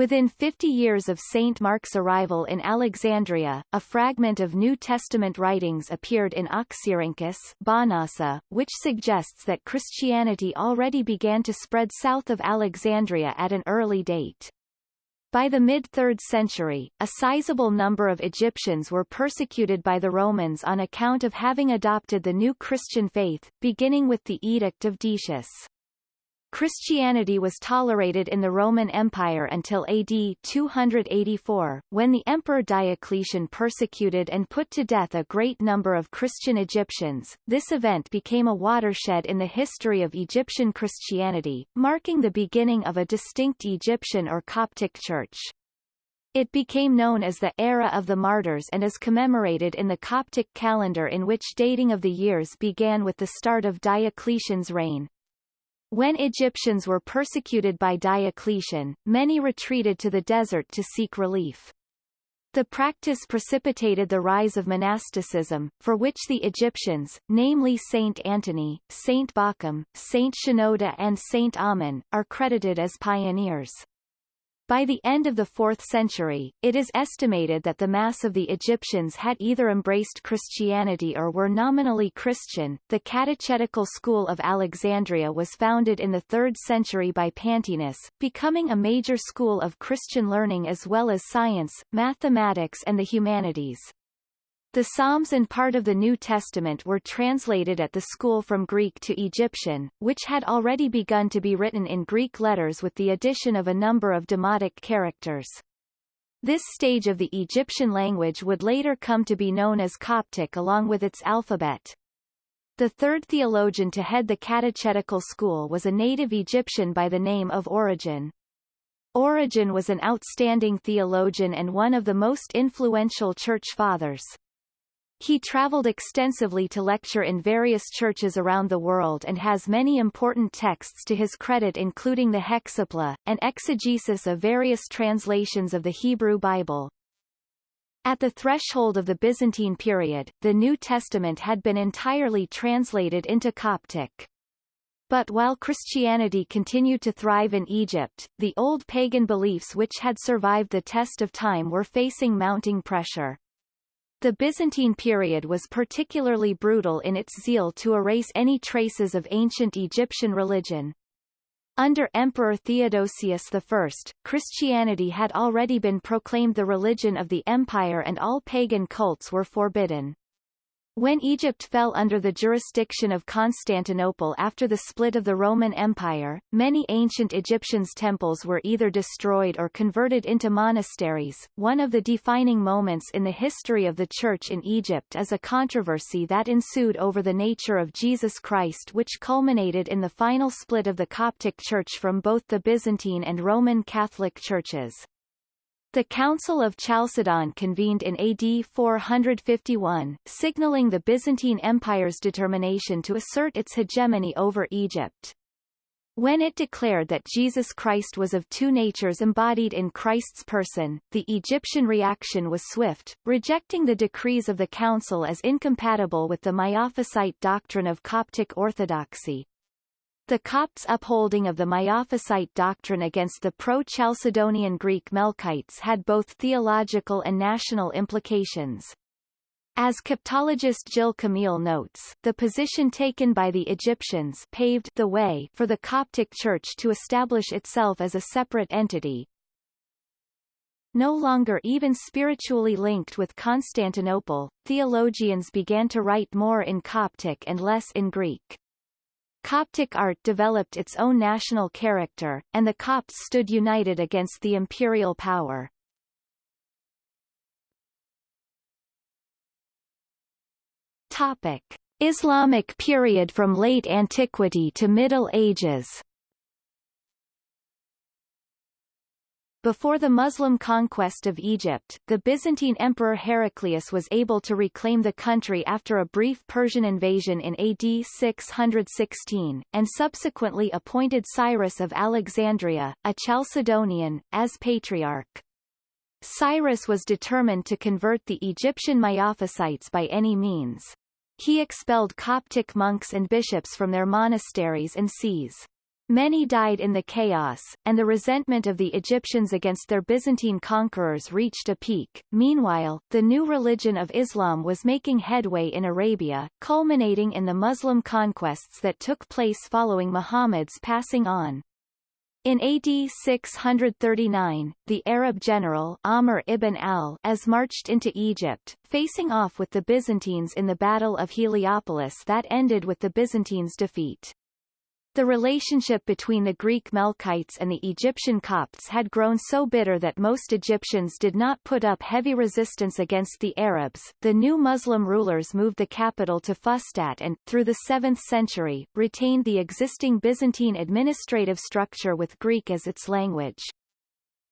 Within 50 years of St. Mark's arrival in Alexandria, a fragment of New Testament writings appeared in Oxyrhynchus Bahnasa, which suggests that Christianity already began to spread south of Alexandria at an early date. By the mid-3rd century, a sizable number of Egyptians were persecuted by the Romans on account of having adopted the new Christian faith, beginning with the Edict of Decius. Christianity was tolerated in the Roman Empire until AD 284, when the Emperor Diocletian persecuted and put to death a great number of Christian Egyptians. This event became a watershed in the history of Egyptian Christianity, marking the beginning of a distinct Egyptian or Coptic church. It became known as the Era of the Martyrs and is commemorated in the Coptic calendar in which dating of the years began with the start of Diocletian's reign. When Egyptians were persecuted by Diocletian, many retreated to the desert to seek relief. The practice precipitated the rise of monasticism, for which the Egyptians, namely Saint Antony, Saint Bakhum, Saint Shenouda and Saint Amun, are credited as pioneers. By the end of the 4th century, it is estimated that the mass of the Egyptians had either embraced Christianity or were nominally Christian. The catechetical school of Alexandria was founded in the 3rd century by Pantaenus, becoming a major school of Christian learning as well as science, mathematics and the humanities. The Psalms and part of the New Testament were translated at the school from Greek to Egyptian, which had already begun to be written in Greek letters with the addition of a number of demotic characters. This stage of the Egyptian language would later come to be known as Coptic along with its alphabet. The third theologian to head the catechetical school was a native Egyptian by the name of Origen. Origen was an outstanding theologian and one of the most influential church fathers. He traveled extensively to lecture in various churches around the world and has many important texts to his credit including the Hexapla, an exegesis of various translations of the Hebrew Bible. At the threshold of the Byzantine period, the New Testament had been entirely translated into Coptic. But while Christianity continued to thrive in Egypt, the old pagan beliefs which had survived the test of time were facing mounting pressure. The Byzantine period was particularly brutal in its zeal to erase any traces of ancient Egyptian religion. Under Emperor Theodosius I, Christianity had already been proclaimed the religion of the empire and all pagan cults were forbidden. When Egypt fell under the jurisdiction of Constantinople after the split of the Roman Empire, many ancient Egyptians' temples were either destroyed or converted into monasteries. One of the defining moments in the history of the Church in Egypt is a controversy that ensued over the nature of Jesus Christ which culminated in the final split of the Coptic Church from both the Byzantine and Roman Catholic churches. The Council of Chalcedon convened in AD 451, signaling the Byzantine Empire's determination to assert its hegemony over Egypt. When it declared that Jesus Christ was of two natures embodied in Christ's person, the Egyptian reaction was swift, rejecting the decrees of the council as incompatible with the Miaphysite doctrine of Coptic orthodoxy. The Copts' upholding of the Miaphysite doctrine against the pro-Chalcedonian Greek Melkites had both theological and national implications. As Coptologist Jill Kamil notes, the position taken by the Egyptians paved the way for the Coptic Church to establish itself as a separate entity, no longer even spiritually linked with Constantinople, theologians began to write more in Coptic and less in Greek. Coptic art developed its own national character, and the Copts stood united against the imperial power. Topic. Islamic period from late antiquity to Middle Ages Before the Muslim conquest of Egypt, the Byzantine Emperor Heraclius was able to reclaim the country after a brief Persian invasion in AD 616, and subsequently appointed Cyrus of Alexandria, a Chalcedonian, as patriarch. Cyrus was determined to convert the Egyptian Miaphysites by any means. He expelled Coptic monks and bishops from their monasteries and sees. Many died in the chaos, and the resentment of the Egyptians against their Byzantine conquerors reached a peak. Meanwhile, the new religion of Islam was making headway in Arabia, culminating in the Muslim conquests that took place following Muhammad's passing on. In AD 639, the Arab general Amr ibn al-As marched into Egypt, facing off with the Byzantines in the Battle of Heliopolis that ended with the Byzantines' defeat. The relationship between the Greek Melkites and the Egyptian Copts had grown so bitter that most Egyptians did not put up heavy resistance against the Arabs. The new Muslim rulers moved the capital to Fustat and, through the 7th century, retained the existing Byzantine administrative structure with Greek as its language.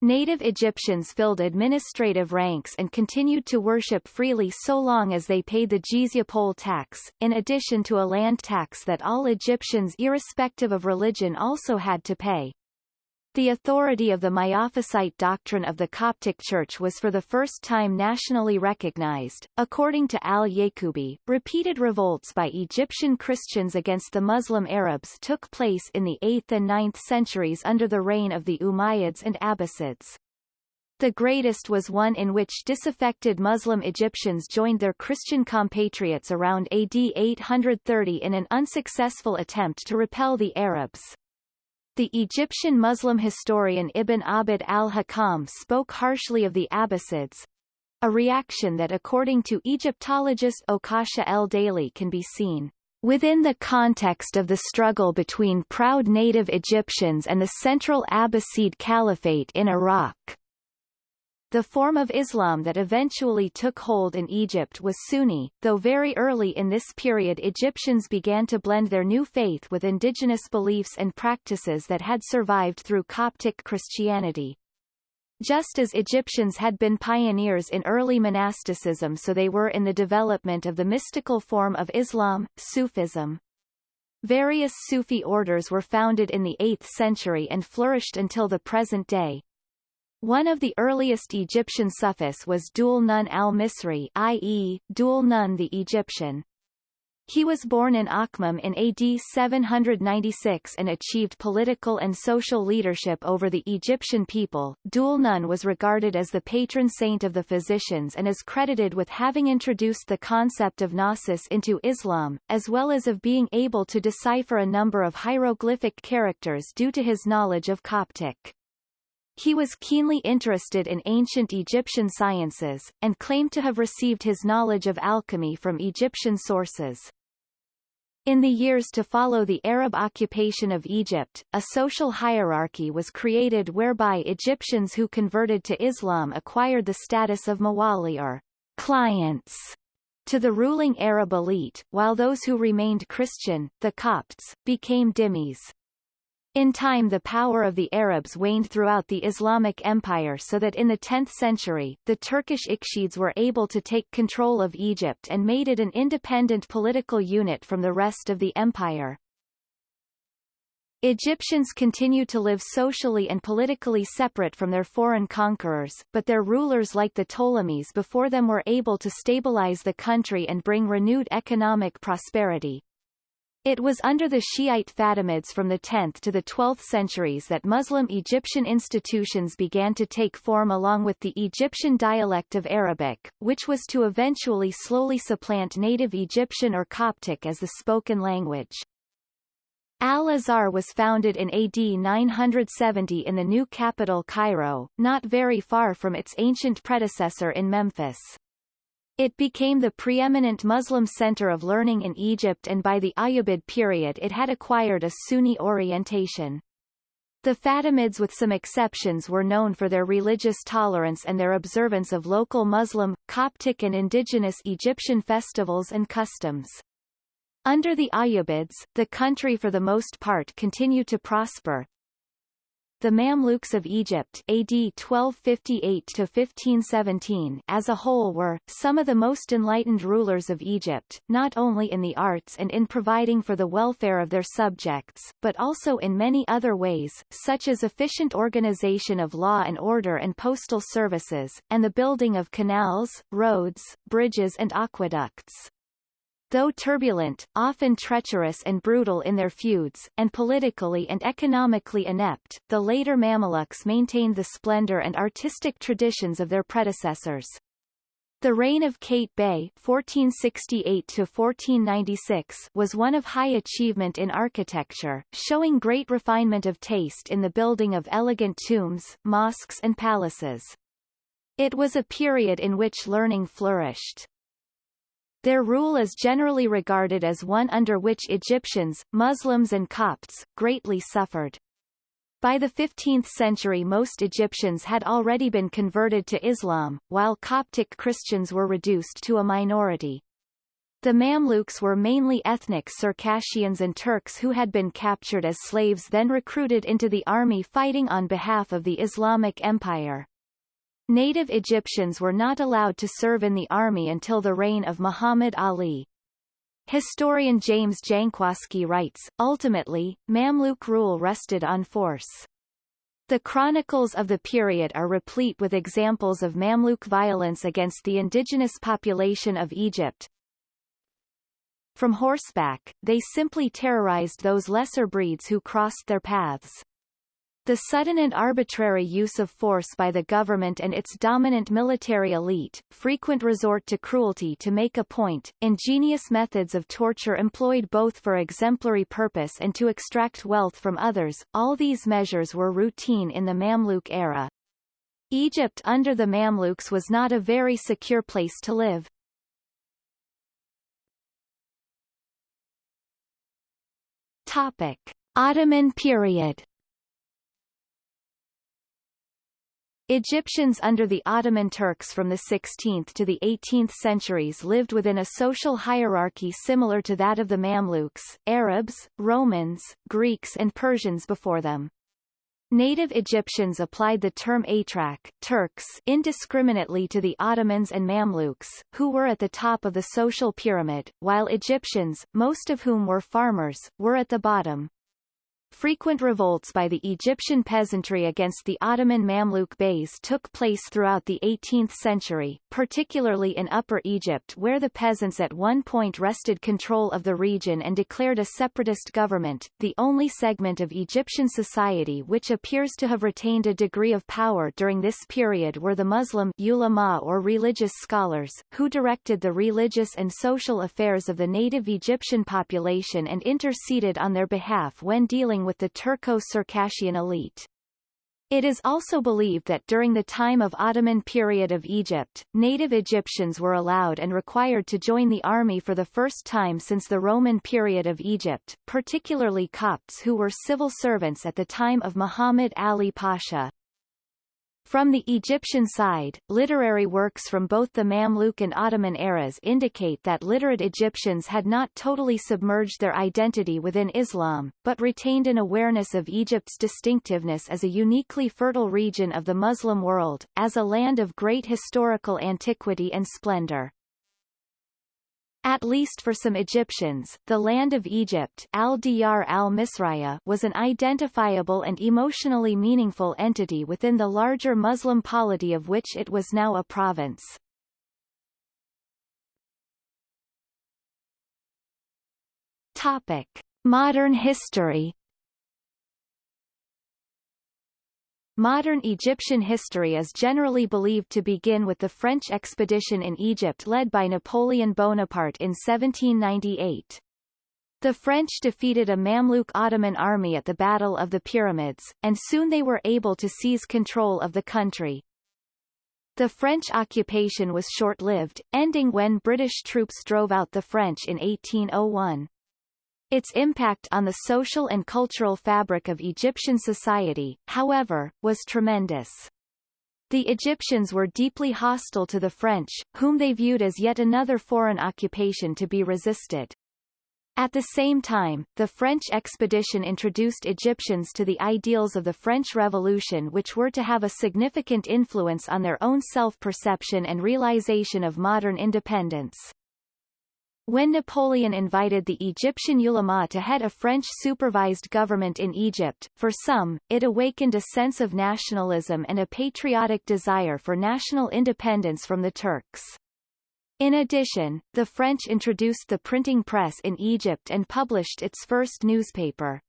Native Egyptians filled administrative ranks and continued to worship freely so long as they paid the jizya poll tax, in addition to a land tax that all Egyptians irrespective of religion also had to pay. The authority of the Miaphysite doctrine of the Coptic Church was for the first time nationally recognized. According to al-Yaqubi, repeated revolts by Egyptian Christians against the Muslim Arabs took place in the 8th and 9th centuries under the reign of the Umayyads and Abbasids. The greatest was one in which disaffected Muslim Egyptians joined their Christian compatriots around AD 830 in an unsuccessful attempt to repel the Arabs. The Egyptian Muslim historian Ibn Abd al-Hakam spoke harshly of the Abbasids, a reaction that according to Egyptologist Okasha el-Daly can be seen within the context of the struggle between proud native Egyptians and the central Abbasid Caliphate in Iraq. The form of Islam that eventually took hold in Egypt was Sunni, though very early in this period Egyptians began to blend their new faith with indigenous beliefs and practices that had survived through Coptic Christianity. Just as Egyptians had been pioneers in early monasticism so they were in the development of the mystical form of Islam, Sufism. Various Sufi orders were founded in the 8th century and flourished until the present day. One of the earliest Egyptian Sufis was Dhul Nun al-Misri i.e., Dhul Nun the Egyptian. He was born in Akhmim in AD 796 and achieved political and social leadership over the Egyptian people. Dhul Nun was regarded as the patron saint of the physicians and is credited with having introduced the concept of gnosis into Islam, as well as of being able to decipher a number of hieroglyphic characters due to his knowledge of Coptic. He was keenly interested in ancient Egyptian sciences, and claimed to have received his knowledge of alchemy from Egyptian sources. In the years to follow the Arab occupation of Egypt, a social hierarchy was created whereby Egyptians who converted to Islam acquired the status of mawali or clients to the ruling Arab elite, while those who remained Christian, the Copts, became dhimmis. In time the power of the Arabs waned throughout the Islamic Empire so that in the 10th century, the Turkish Ikshids were able to take control of Egypt and made it an independent political unit from the rest of the empire. Egyptians continued to live socially and politically separate from their foreign conquerors, but their rulers like the Ptolemies before them were able to stabilize the country and bring renewed economic prosperity. It was under the Shiite Fatimids from the 10th to the 12th centuries that Muslim Egyptian institutions began to take form along with the Egyptian dialect of Arabic, which was to eventually slowly supplant native Egyptian or Coptic as the spoken language. Al-Azhar was founded in AD 970 in the new capital Cairo, not very far from its ancient predecessor in Memphis. It became the preeminent Muslim center of learning in Egypt and by the Ayyubid period it had acquired a Sunni orientation. The Fatimids with some exceptions were known for their religious tolerance and their observance of local Muslim, Coptic and indigenous Egyptian festivals and customs. Under the Ayyubids, the country for the most part continued to prosper, the Mamluks of Egypt AD 1258-1517 as a whole were, some of the most enlightened rulers of Egypt, not only in the arts and in providing for the welfare of their subjects, but also in many other ways, such as efficient organization of law and order and postal services, and the building of canals, roads, bridges and aqueducts. Though turbulent, often treacherous and brutal in their feuds, and politically and economically inept, the later Mamelukes maintained the splendor and artistic traditions of their predecessors. The reign of Qaitbay (1468–1496) was one of high achievement in architecture, showing great refinement of taste in the building of elegant tombs, mosques and palaces. It was a period in which learning flourished. Their rule is generally regarded as one under which Egyptians, Muslims and Copts, greatly suffered. By the 15th century most Egyptians had already been converted to Islam, while Coptic Christians were reduced to a minority. The Mamluks were mainly ethnic Circassians and Turks who had been captured as slaves then recruited into the army fighting on behalf of the Islamic Empire. Native Egyptians were not allowed to serve in the army until the reign of Muhammad Ali. Historian James Jankowski writes, ultimately, Mamluk rule rested on force. The chronicles of the period are replete with examples of Mamluk violence against the indigenous population of Egypt, from horseback, they simply terrorized those lesser breeds who crossed their paths. The sudden and arbitrary use of force by the government and its dominant military elite, frequent resort to cruelty to make a point, ingenious methods of torture employed both for exemplary purpose and to extract wealth from others, all these measures were routine in the Mamluk era. Egypt under the Mamluks was not a very secure place to live. Topic. Ottoman period Egyptians under the Ottoman Turks from the 16th to the 18th centuries lived within a social hierarchy similar to that of the Mamluks, Arabs, Romans, Greeks and Persians before them. Native Egyptians applied the term Atrak Turks indiscriminately to the Ottomans and Mamluks, who were at the top of the social pyramid, while Egyptians, most of whom were farmers, were at the bottom. Frequent revolts by the Egyptian peasantry against the Ottoman Mamluk Beys took place throughout the 18th century, particularly in Upper Egypt where the peasants at one point wrested control of the region and declared a separatist government, the only segment of Egyptian society which appears to have retained a degree of power during this period were the Muslim ulama or religious scholars, who directed the religious and social affairs of the native Egyptian population and interceded on their behalf when dealing with the Turco-Circassian elite. It is also believed that during the time of Ottoman period of Egypt, native Egyptians were allowed and required to join the army for the first time since the Roman period of Egypt, particularly Copts who were civil servants at the time of Muhammad Ali Pasha. From the Egyptian side, literary works from both the Mamluk and Ottoman eras indicate that literate Egyptians had not totally submerged their identity within Islam, but retained an awareness of Egypt's distinctiveness as a uniquely fertile region of the Muslim world, as a land of great historical antiquity and splendor. At least for some Egyptians, the land of Egypt al-Diyar al was an identifiable and emotionally meaningful entity within the larger Muslim polity of which it was now a province. Topic. Modern history Modern Egyptian history is generally believed to begin with the French expedition in Egypt led by Napoleon Bonaparte in 1798. The French defeated a Mamluk Ottoman army at the Battle of the Pyramids, and soon they were able to seize control of the country. The French occupation was short-lived, ending when British troops drove out the French in 1801. Its impact on the social and cultural fabric of Egyptian society, however, was tremendous. The Egyptians were deeply hostile to the French, whom they viewed as yet another foreign occupation to be resisted. At the same time, the French expedition introduced Egyptians to the ideals of the French Revolution which were to have a significant influence on their own self-perception and realization of modern independence. When Napoleon invited the Egyptian ulama to head a French-supervised government in Egypt, for some, it awakened a sense of nationalism and a patriotic desire for national independence from the Turks. In addition, the French introduced the printing press in Egypt and published its first newspaper.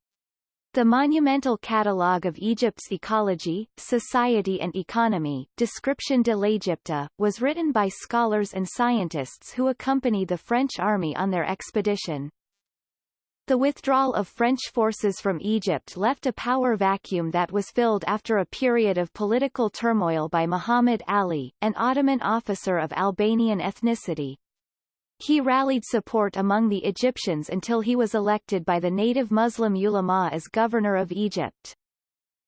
The monumental catalogue of Egypt's ecology, society and economy, Description de l'Égypte, was written by scholars and scientists who accompanied the French army on their expedition. The withdrawal of French forces from Egypt left a power vacuum that was filled after a period of political turmoil by Muhammad Ali, an Ottoman officer of Albanian ethnicity. He rallied support among the Egyptians until he was elected by the native Muslim ulama as governor of Egypt.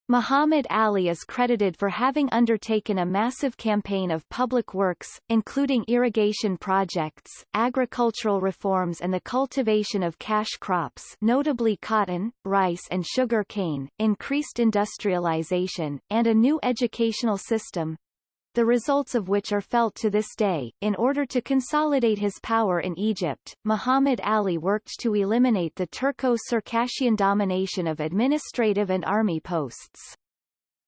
Muhammad Ali is credited for having undertaken a massive campaign of public works, including irrigation projects, agricultural reforms and the cultivation of cash crops notably cotton, rice and sugar cane, increased industrialization, and a new educational system, the results of which are felt to this day. In order to consolidate his power in Egypt, Muhammad Ali worked to eliminate the Turco-Circassian domination of administrative and army posts.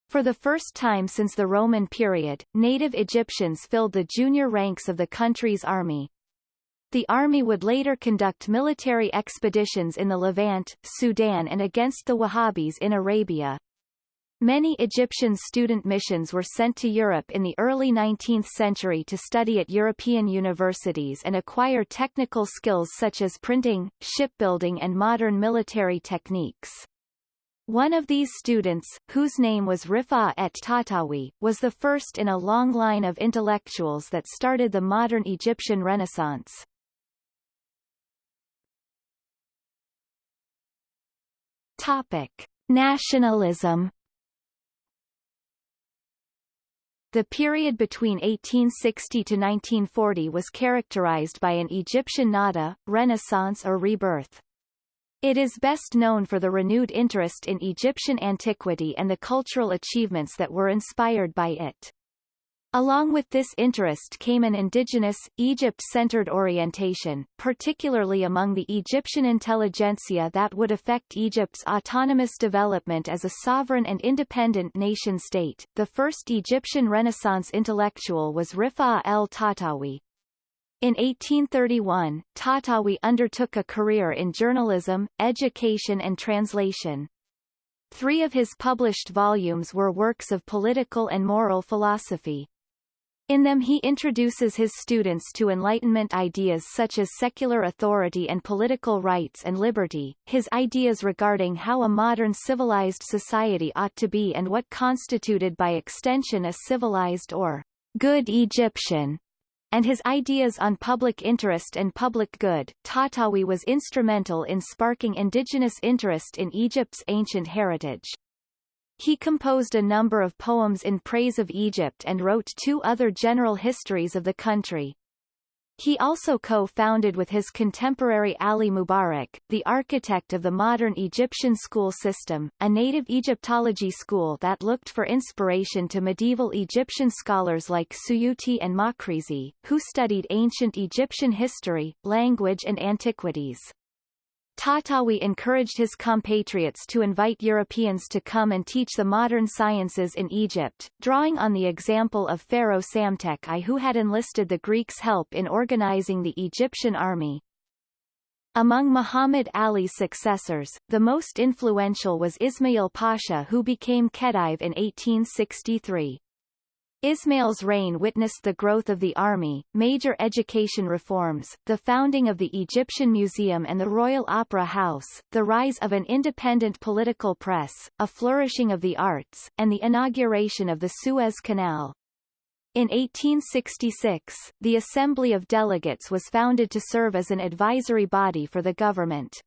For the first time since the Roman period, native Egyptians filled the junior ranks of the country's army. The army would later conduct military expeditions in the Levant, Sudan and against the Wahhabis in Arabia, Many Egyptian student missions were sent to Europe in the early 19th century to study at European universities and acquire technical skills such as printing, shipbuilding and modern military techniques. One of these students, whose name was Rifa et Tahtawi, was the first in a long line of intellectuals that started the modern Egyptian Renaissance. Topic. Nationalism The period between 1860 to 1940 was characterized by an Egyptian nahda, renaissance or rebirth. It is best known for the renewed interest in Egyptian antiquity and the cultural achievements that were inspired by it. Along with this interest came an indigenous, Egypt-centered orientation, particularly among the Egyptian intelligentsia that would affect Egypt's autonomous development as a sovereign and independent nation-state. The first Egyptian Renaissance intellectual was Rifa el-Tahtawi. In 1831, Tahtawi undertook a career in journalism, education and translation. Three of his published volumes were works of political and moral philosophy. In them he introduces his students to Enlightenment ideas such as secular authority and political rights and liberty, his ideas regarding how a modern civilized society ought to be and what constituted by extension a civilized or good Egyptian, and his ideas on public interest and public good. Tahtawi was instrumental in sparking indigenous interest in Egypt's ancient heritage. He composed a number of poems in praise of Egypt and wrote two other general histories of the country. He also co-founded with his contemporary Ali Mubarak, the architect of the modern Egyptian school system, a native Egyptology school that looked for inspiration to medieval Egyptian scholars like Suyuti and Makrizi, who studied ancient Egyptian history, language and antiquities. Tahtawi encouraged his compatriots to invite Europeans to come and teach the modern sciences in Egypt, drawing on the example of Pharaoh Psamtik I who had enlisted the Greeks' help in organizing the Egyptian army. Among Muhammad Ali's successors, the most influential was Ismail Pasha who became Khedive in 1863. Ismail's reign witnessed the growth of the army, major education reforms, the founding of the Egyptian Museum and the Royal Opera House, the rise of an independent political press, a flourishing of the arts, and the inauguration of the Suez Canal. In 1866, the Assembly of Delegates was founded to serve as an advisory body for the government.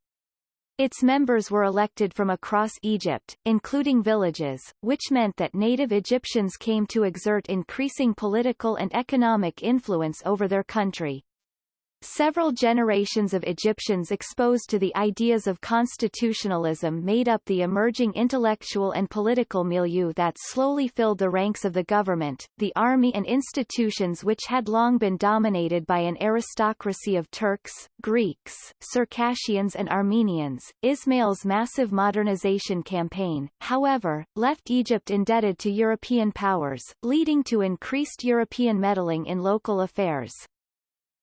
Its members were elected from across Egypt, including villages, which meant that native Egyptians came to exert increasing political and economic influence over their country. Several generations of Egyptians exposed to the ideas of constitutionalism made up the emerging intellectual and political milieu that slowly filled the ranks of the government, the army and institutions which had long been dominated by an aristocracy of Turks, Greeks, Circassians and Armenians. Ismail's massive modernization campaign, however, left Egypt indebted to European powers, leading to increased European meddling in local affairs.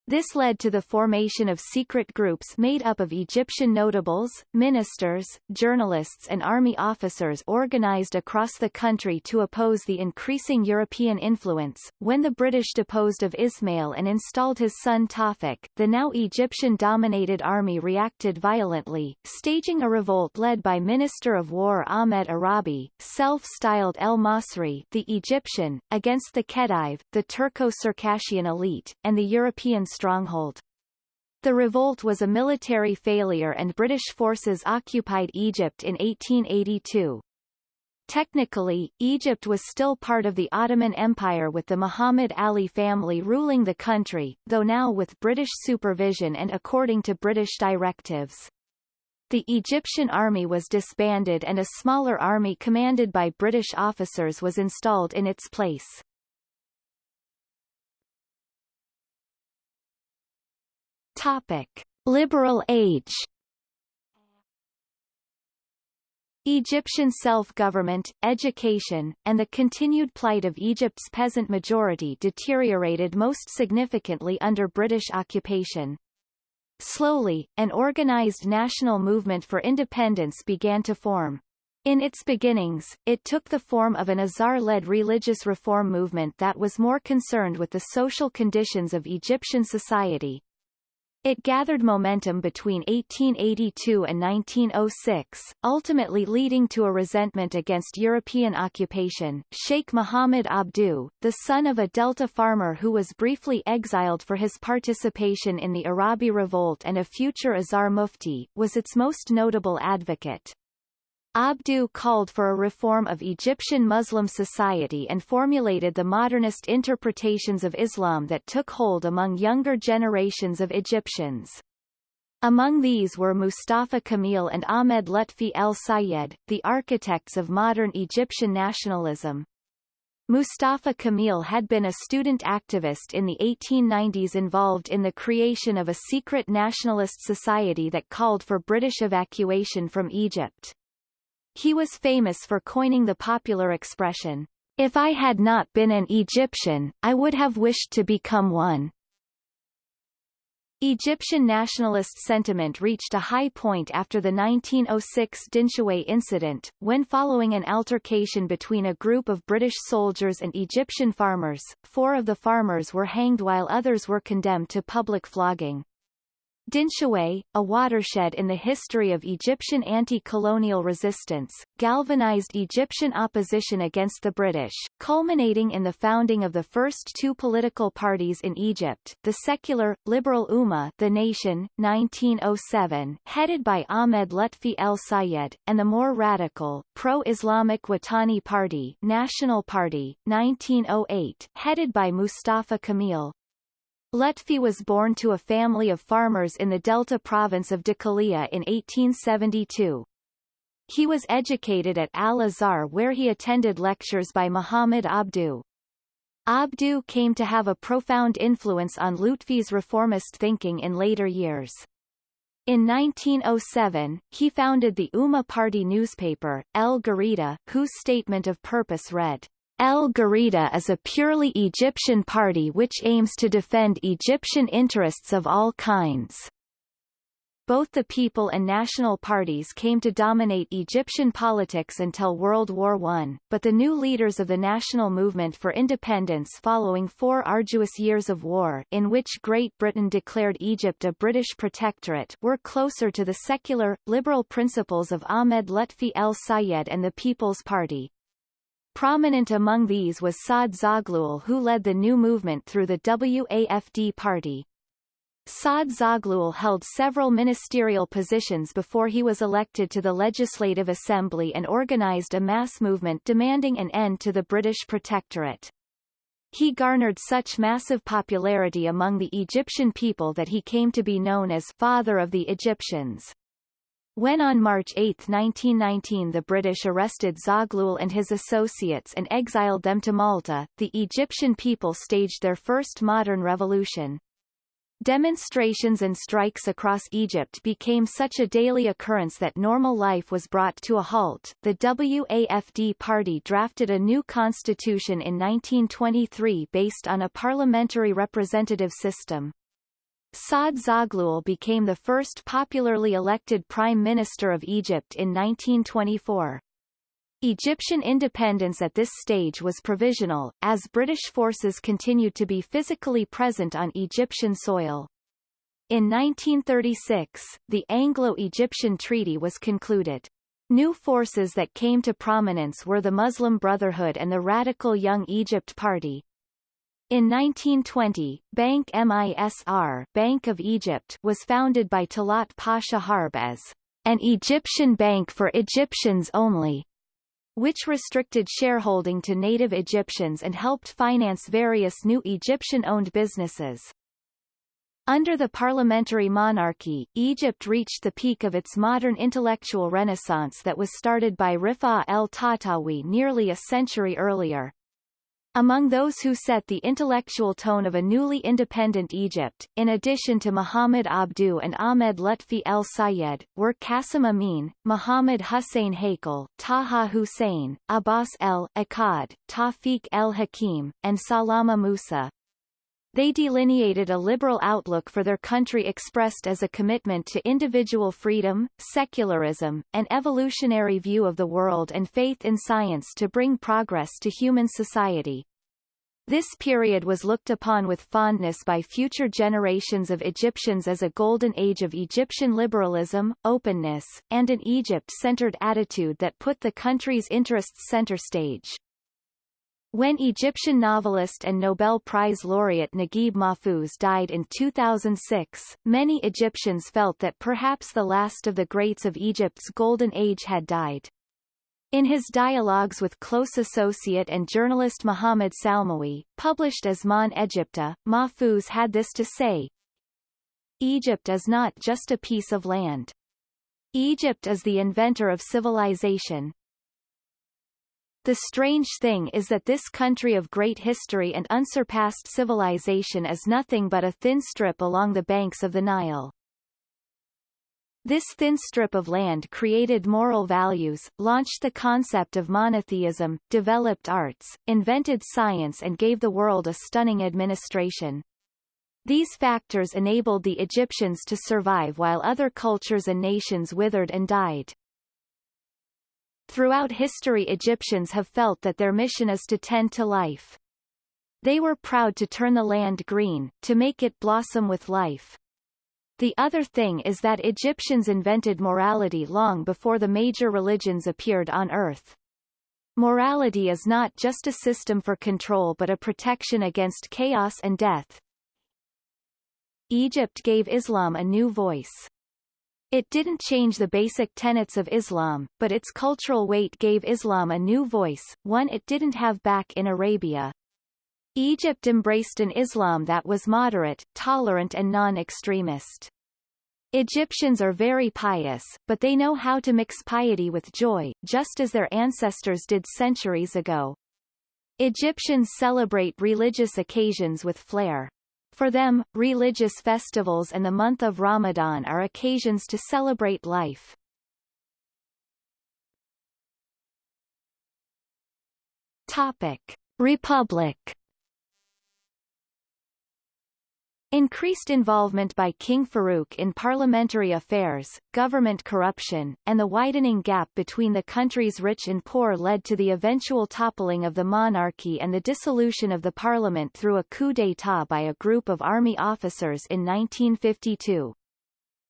This led to the formation of secret groups made up of Egyptian notables, ministers, journalists and army officers organized across the country to oppose the increasing European influence. When the British deposed of Ismail and installed his son Tawfiq, the now Egyptian-dominated army reacted violently, staging a revolt led by Minister of War Ahmed Arabi, self-styled El Masri the Egyptian, against the Khedive, the Turco-Circassian elite, and the European stronghold. The revolt was a military failure and British forces occupied Egypt in 1882. Technically, Egypt was still part of the Ottoman Empire with the Muhammad Ali family ruling the country, though now with British supervision and according to British directives. The Egyptian army was disbanded and a smaller army commanded by British officers was installed in its place. Topic. Liberal age Egyptian self-government, education, and the continued plight of Egypt's peasant majority deteriorated most significantly under British occupation. Slowly, an organized national movement for independence began to form. In its beginnings, it took the form of an Azhar-led religious reform movement that was more concerned with the social conditions of Egyptian society, it gathered momentum between 1882 and 1906, ultimately leading to a resentment against European occupation. Sheikh Muhammad Abdu, the son of a Delta farmer who was briefly exiled for his participation in the Arabi Revolt and a future Azhar Mufti, was its most notable advocate. Abduh called for a reform of Egyptian Muslim society and formulated the modernist interpretations of Islam that took hold among younger generations of Egyptians. Among these were Mustafa Kamil and Ahmed Lutfi el-Sayed, the architects of modern Egyptian nationalism. Mustafa Kamil had been a student activist in the 1890s involved in the creation of a secret nationalist society that called for British evacuation from Egypt. He was famous for coining the popular expression, if I had not been an Egyptian, I would have wished to become one. Egyptian nationalist sentiment reached a high point after the 1906 Dinshaway incident, when following an altercation between a group of British soldiers and Egyptian farmers, four of the farmers were hanged while others were condemned to public flogging. Dinshaway, a watershed in the history of Egyptian anti-colonial resistance, galvanized Egyptian opposition against the British, culminating in the founding of the first two political parties in Egypt, the secular, liberal Ummah the Nation, 1907, headed by Ahmed Lutfi el-Sayed, and the more radical, pro-Islamic Watani Party National Party, 1908, headed by Mustafa Kamil, Lutfi was born to a family of farmers in the Delta province of Dakalia in 1872. He was educated at Al-Azhar where he attended lectures by Muhammad Abdu. Abdu came to have a profound influence on Lutfi's reformist thinking in later years. In 1907, he founded the Ummah Party newspaper, El Garida, whose statement of purpose read, El Garida is a purely Egyptian party which aims to defend Egyptian interests of all kinds. Both the People and National parties came to dominate Egyptian politics until World War I, but the new leaders of the national movement for independence following four arduous years of war in which Great Britain declared Egypt a British protectorate were closer to the secular, liberal principles of Ahmed Lutfi el-Sayed and the People's Party. Prominent among these was Saad Zaghloul who led the new movement through the WAFD party. Saad Zaghloul held several ministerial positions before he was elected to the Legislative Assembly and organized a mass movement demanding an end to the British protectorate. He garnered such massive popularity among the Egyptian people that he came to be known as Father of the Egyptians. When on March 8, 1919 the British arrested Zaghloul and his associates and exiled them to Malta, the Egyptian people staged their first modern revolution. Demonstrations and strikes across Egypt became such a daily occurrence that normal life was brought to a halt. The WAFD party drafted a new constitution in 1923 based on a parliamentary representative system. Saad Zaghloul became the first popularly elected Prime Minister of Egypt in 1924. Egyptian independence at this stage was provisional, as British forces continued to be physically present on Egyptian soil. In 1936, the Anglo-Egyptian Treaty was concluded. New forces that came to prominence were the Muslim Brotherhood and the radical Young Egypt Party. In 1920, Bank Misr Bank of Egypt was founded by Talat Pasha Harb as an Egyptian bank for Egyptians only, which restricted shareholding to native Egyptians and helped finance various new Egyptian-owned businesses. Under the parliamentary monarchy, Egypt reached the peak of its modern intellectual renaissance that was started by Rifa el-Tahtawi nearly a century earlier. Among those who set the intellectual tone of a newly independent Egypt, in addition to Muhammad Abdu and Ahmed Lutfi el-Sayed, were Qasim Amin, Muhammad Hussein Haykal, Taha Hussein, Abbas el-Akkad, Tawfiq el-Hakim, and Salama Musa. They delineated a liberal outlook for their country expressed as a commitment to individual freedom, secularism, an evolutionary view of the world and faith in science to bring progress to human society. This period was looked upon with fondness by future generations of Egyptians as a golden age of Egyptian liberalism, openness, and an Egypt-centered attitude that put the country's interests center stage. When Egyptian novelist and Nobel Prize laureate Naguib Mahfouz died in 2006, many Egyptians felt that perhaps the last of the greats of Egypt's golden age had died. In his dialogues with close associate and journalist Mohamed Salmawi, published as Mon Egypta, Mahfouz had this to say, Egypt is not just a piece of land. Egypt is the inventor of civilization, the strange thing is that this country of great history and unsurpassed civilization is nothing but a thin strip along the banks of the Nile. This thin strip of land created moral values, launched the concept of monotheism, developed arts, invented science and gave the world a stunning administration. These factors enabled the Egyptians to survive while other cultures and nations withered and died. Throughout history Egyptians have felt that their mission is to tend to life. They were proud to turn the land green, to make it blossom with life. The other thing is that Egyptians invented morality long before the major religions appeared on earth. Morality is not just a system for control but a protection against chaos and death. Egypt gave Islam a new voice. It didn't change the basic tenets of Islam, but its cultural weight gave Islam a new voice, one it didn't have back in Arabia. Egypt embraced an Islam that was moderate, tolerant and non-extremist. Egyptians are very pious, but they know how to mix piety with joy, just as their ancestors did centuries ago. Egyptians celebrate religious occasions with flair. For them, religious festivals and the month of Ramadan are occasions to celebrate life. Topic. Republic Increased involvement by King Farouk in parliamentary affairs, government corruption, and the widening gap between the country's rich and poor led to the eventual toppling of the monarchy and the dissolution of the parliament through a coup d'état by a group of army officers in 1952.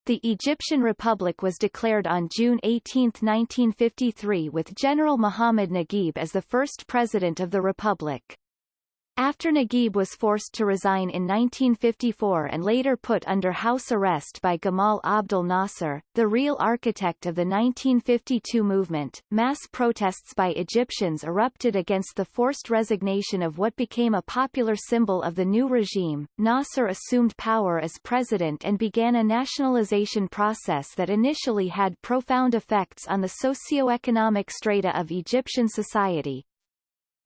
The Egyptian Republic was declared on June 18, 1953 with General Muhammad Naguib as the first president of the republic. After Naguib was forced to resign in 1954 and later put under house arrest by Gamal Abdel Nasser, the real architect of the 1952 movement, mass protests by Egyptians erupted against the forced resignation of what became a popular symbol of the new regime. Nasser assumed power as president and began a nationalization process that initially had profound effects on the socio-economic strata of Egyptian society,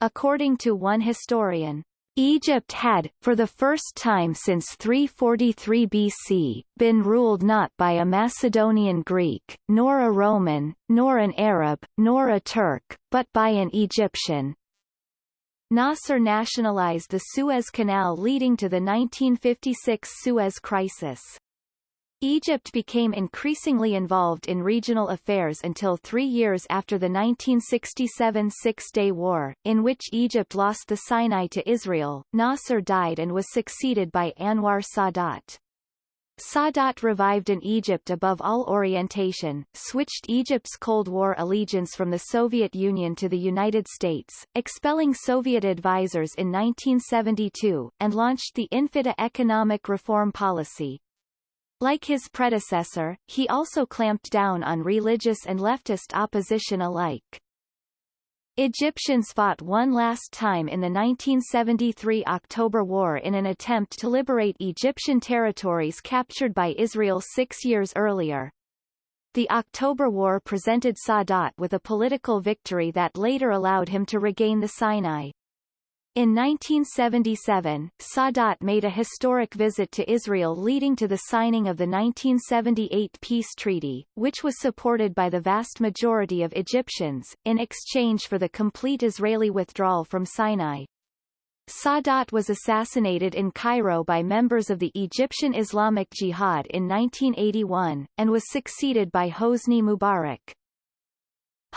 According to one historian, Egypt had, for the first time since 343 BC, been ruled not by a Macedonian Greek, nor a Roman, nor an Arab, nor a Turk, but by an Egyptian. Nasser nationalized the Suez Canal leading to the 1956 Suez Crisis. Egypt became increasingly involved in regional affairs until three years after the 1967 Six-Day War, in which Egypt lost the Sinai to Israel. Nasser died and was succeeded by Anwar Sadat. Sadat revived an Egypt above all orientation, switched Egypt's Cold War allegiance from the Soviet Union to the United States, expelling Soviet advisors in 1972, and launched the Infitah economic reform policy. Like his predecessor, he also clamped down on religious and leftist opposition alike. Egyptians fought one last time in the 1973 October War in an attempt to liberate Egyptian territories captured by Israel six years earlier. The October War presented Sadat with a political victory that later allowed him to regain the Sinai. In 1977, Sadat made a historic visit to Israel leading to the signing of the 1978 peace treaty, which was supported by the vast majority of Egyptians, in exchange for the complete Israeli withdrawal from Sinai. Sadat was assassinated in Cairo by members of the Egyptian Islamic Jihad in 1981, and was succeeded by Hosni Mubarak.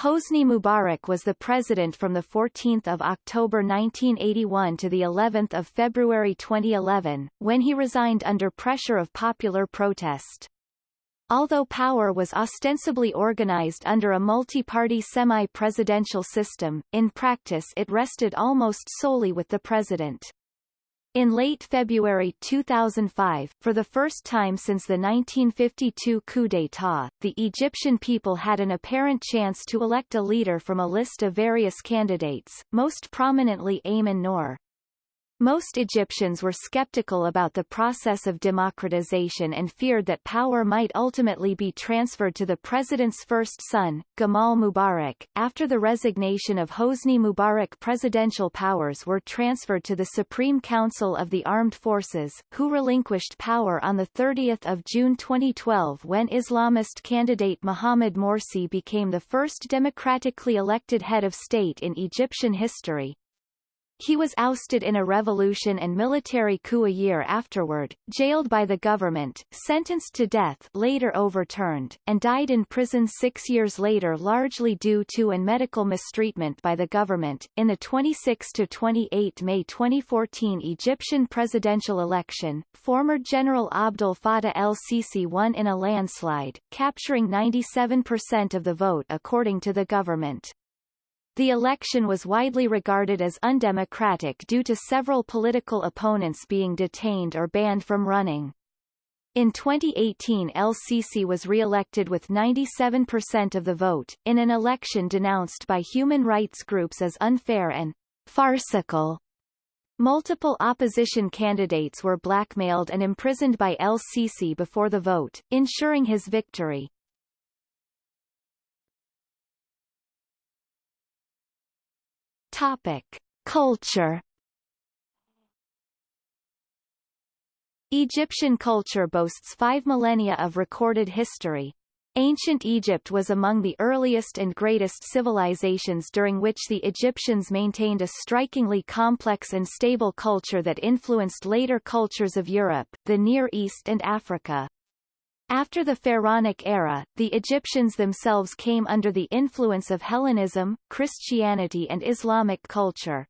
Hosni Mubarak was the president from 14 October 1981 to of February 2011, when he resigned under pressure of popular protest. Although power was ostensibly organized under a multi-party semi-presidential system, in practice it rested almost solely with the president. In late February 2005, for the first time since the 1952 coup d'état, the Egyptian people had an apparent chance to elect a leader from a list of various candidates, most prominently Ayman Nour. Most Egyptians were skeptical about the process of democratization and feared that power might ultimately be transferred to the president's first son, Gamal Mubarak. After the resignation of Hosni Mubarak presidential powers were transferred to the Supreme Council of the Armed Forces, who relinquished power on 30 June 2012 when Islamist candidate Mohamed Morsi became the first democratically elected head of state in Egyptian history. He was ousted in a revolution and military coup a year afterward, jailed by the government, sentenced to death later overturned, and died in prison six years later largely due to and medical mistreatment by the government. In the 26-28 May 2014 Egyptian presidential election, former General Abdel Fattah el-Sisi won in a landslide, capturing 97% of the vote according to the government. The election was widely regarded as undemocratic due to several political opponents being detained or banned from running. In 2018 El-Sisi was re-elected with 97% of the vote, in an election denounced by human rights groups as unfair and farcical. Multiple opposition candidates were blackmailed and imprisoned by El-Sisi before the vote, ensuring his victory. Topic: Culture Egyptian culture boasts five millennia of recorded history. Ancient Egypt was among the earliest and greatest civilizations during which the Egyptians maintained a strikingly complex and stable culture that influenced later cultures of Europe, the Near East and Africa. After the Pharaonic era, the Egyptians themselves came under the influence of Hellenism, Christianity and Islamic culture.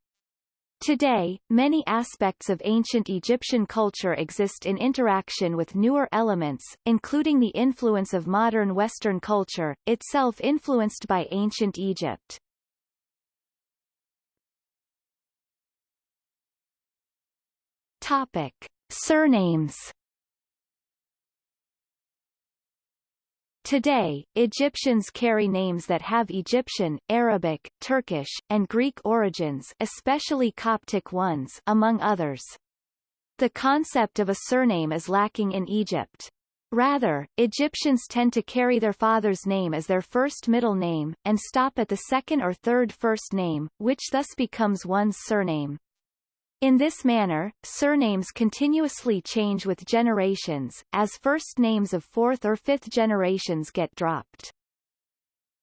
Today, many aspects of ancient Egyptian culture exist in interaction with newer elements, including the influence of modern Western culture, itself influenced by ancient Egypt. Topic. Surnames Today, Egyptians carry names that have Egyptian, Arabic, Turkish, and Greek origins especially Coptic ones among others. The concept of a surname is lacking in Egypt. Rather, Egyptians tend to carry their father's name as their first middle name, and stop at the second or third first name, which thus becomes one's surname. In this manner, surnames continuously change with generations, as first names of fourth or fifth generations get dropped.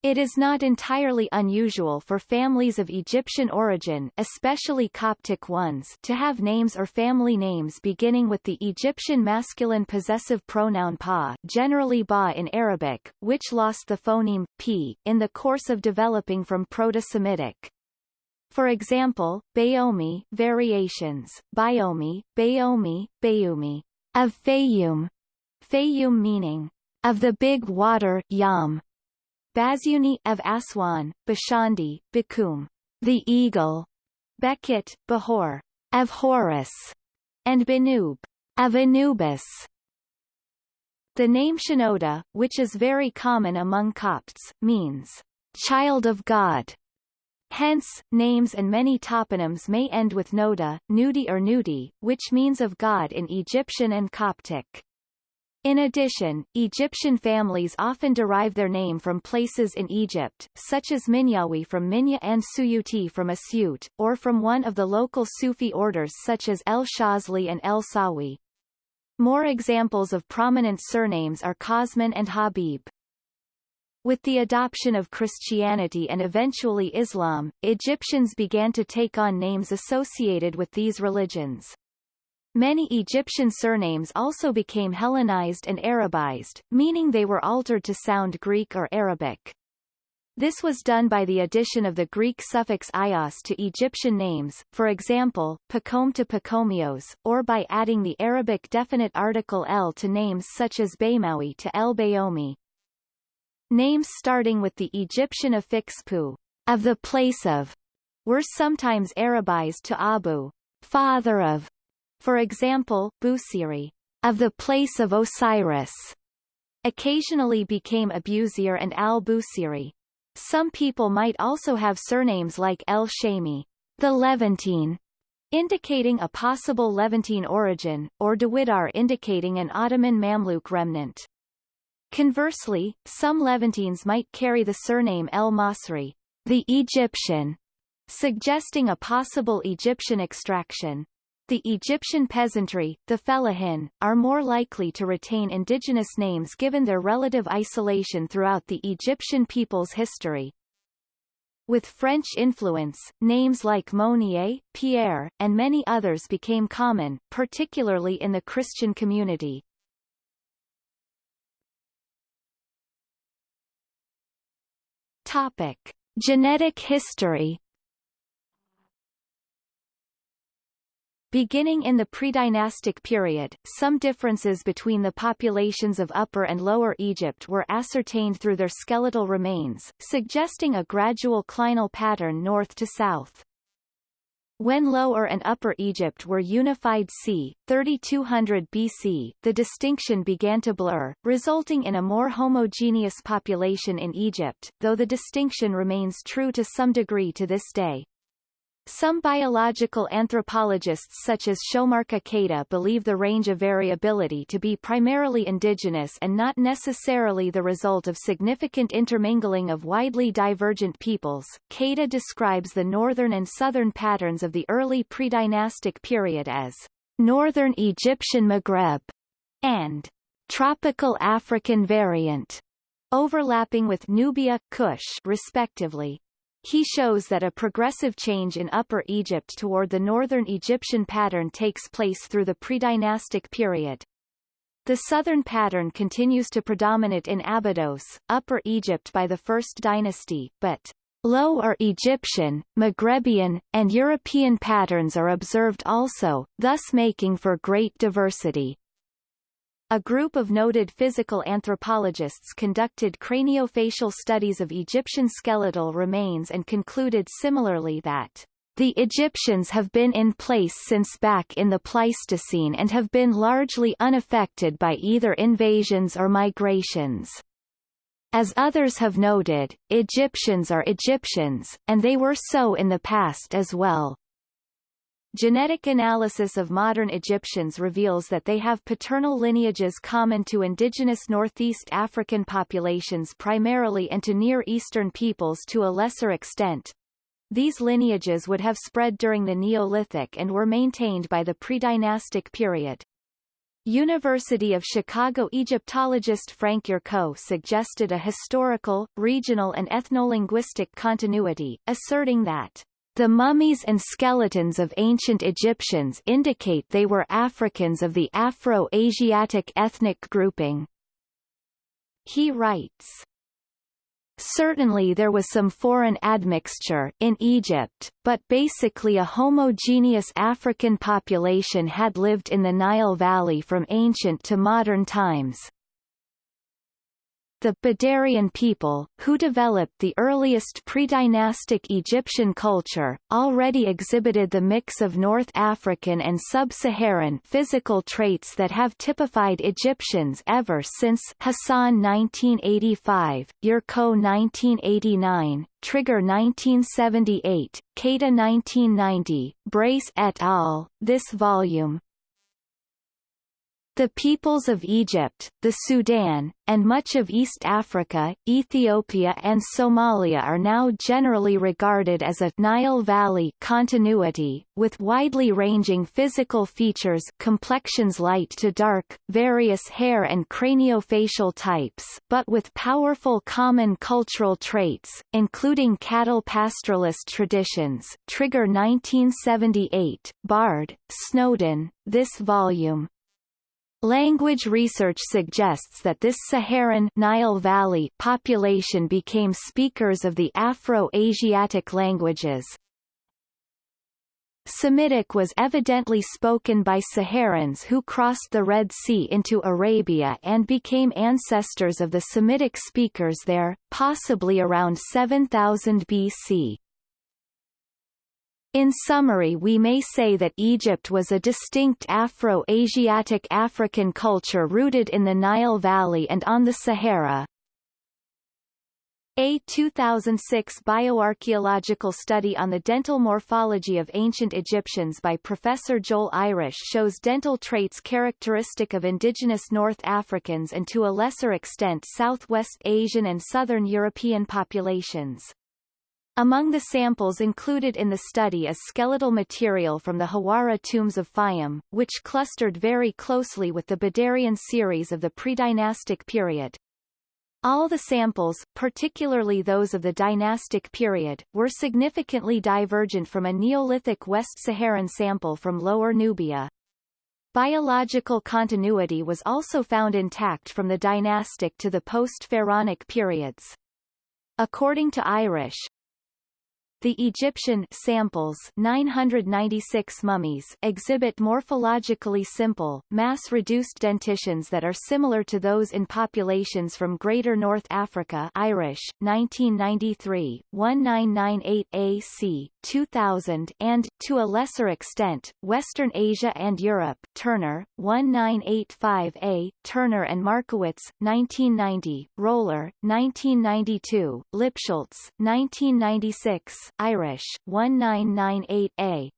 It is not entirely unusual for families of Egyptian origin especially Coptic ones to have names or family names beginning with the Egyptian masculine possessive pronoun pa generally ba in Arabic, which lost the phoneme p in the course of developing from Proto-Semitic. For example, Bayomi variations, Biomi, Bayomi, Bayumi, of Fayum, Fayum meaning, of the big water Yam. Basyuni of Aswan, Bashandi, Bakhum, the eagle, Bekit, Behor, of Horus, and Benub, of Anubis. The name Shenouda, which is very common among Copts, means child of God. Hence, names and many toponyms may end with Noda, Nudi or Nudi, which means of God in Egyptian and Coptic. In addition, Egyptian families often derive their name from places in Egypt, such as Minyawi from Minya and Suyuti from Asyut, or from one of the local Sufi orders such as El Shazli and El Sawi. More examples of prominent surnames are Kosman and Habib. With the adoption of Christianity and eventually Islam, Egyptians began to take on names associated with these religions. Many Egyptian surnames also became Hellenized and Arabized, meaning they were altered to sound Greek or Arabic. This was done by the addition of the Greek suffix ios to Egyptian names, for example, Pacom to Pacomios, or by adding the Arabic definite article el to names such as Baymawi to El Bayomi. Names starting with the Egyptian affix pu, of the place of, were sometimes Arabized to Abu, father of, for example, Busiri, of the place of Osiris, occasionally became Abusir and al-Busiri. Some people might also have surnames like El Shami, the Levantine, indicating a possible Levantine origin, or Dawidar indicating an Ottoman Mamluk remnant. Conversely, some Levantines might carry the surname El Masri, the Egyptian, suggesting a possible Egyptian extraction. The Egyptian peasantry, the fellahin, are more likely to retain indigenous names given their relative isolation throughout the Egyptian people's history. With French influence, names like Monier, Pierre, and many others became common, particularly in the Christian community. Topic. Genetic history Beginning in the predynastic period, some differences between the populations of Upper and Lower Egypt were ascertained through their skeletal remains, suggesting a gradual clinal pattern north to south. When Lower and Upper Egypt were unified c. 3200 BC, the distinction began to blur, resulting in a more homogeneous population in Egypt, though the distinction remains true to some degree to this day. Some biological anthropologists such as Shomarka Keita believe the range of variability to be primarily indigenous and not necessarily the result of significant intermingling of widely divergent peoples. Keita describes the northern and southern patterns of the early predynastic period as Northern Egyptian Maghreb and Tropical African variant, overlapping with Nubia, Kush respectively. He shows that a progressive change in Upper Egypt toward the northern Egyptian pattern takes place through the predynastic period. The southern pattern continues to predominate in Abydos, Upper Egypt by the First Dynasty, but Lower Egyptian, Maghrebian, and European patterns are observed also, thus making for great diversity. A group of noted physical anthropologists conducted craniofacial studies of Egyptian skeletal remains and concluded similarly that the Egyptians have been in place since back in the Pleistocene and have been largely unaffected by either invasions or migrations. As others have noted, Egyptians are Egyptians, and they were so in the past as well. Genetic analysis of modern Egyptians reveals that they have paternal lineages common to indigenous Northeast African populations primarily and to Near Eastern peoples to a lesser extent. These lineages would have spread during the Neolithic and were maintained by the predynastic period. University of Chicago Egyptologist Frank Yurco suggested a historical, regional and ethnolinguistic continuity, asserting that the mummies and skeletons of ancient Egyptians indicate they were Africans of the Afro-Asiatic ethnic grouping. He writes, Certainly there was some foreign admixture in Egypt, but basically a homogeneous African population had lived in the Nile Valley from ancient to modern times. The Badarian people, who developed the earliest pre-dynastic Egyptian culture, already exhibited the mix of North African and Sub-Saharan physical traits that have typified Egyptians ever since Hassan 1985, Yurco 1989, Trigger 1978, Keita 1990, Brace et al. This volume, the peoples of Egypt, the Sudan, and much of East Africa, Ethiopia and Somalia are now generally regarded as a Nile Valley continuity, with widely ranging physical features complexions light to dark, various hair and craniofacial types but with powerful common cultural traits, including cattle pastoralist traditions. Trigger 1978, Bard, Snowden, this volume, Language research suggests that this Saharan Nile Valley population became speakers of the Afro-Asiatic languages. Semitic was evidently spoken by Saharans who crossed the Red Sea into Arabia and became ancestors of the Semitic speakers there, possibly around 7000 BC. In summary we may say that Egypt was a distinct Afro-Asiatic African culture rooted in the Nile Valley and on the Sahara. A 2006 bioarchaeological study on the dental morphology of ancient Egyptians by Professor Joel Irish shows dental traits characteristic of indigenous North Africans and to a lesser extent Southwest Asian and Southern European populations. Among the samples included in the study is skeletal material from the Hawara tombs of Fayum, which clustered very closely with the Badarian series of the predynastic period. All the samples, particularly those of the dynastic period, were significantly divergent from a Neolithic West Saharan sample from Lower Nubia. Biological continuity was also found intact from the dynastic to the post-Pharaonic periods. According to Irish, the Egyptian samples 996 mummies exhibit morphologically simple, mass-reduced dentitions that are similar to those in populations from Greater North Africa Irish, 1993, 1998 AC, 2000 and, to a lesser extent, Western Asia and Europe Turner, 1985A, Turner and Markowitz, 1990, Roller, 1992, Lipschultz, 1996, Irish, 1998a.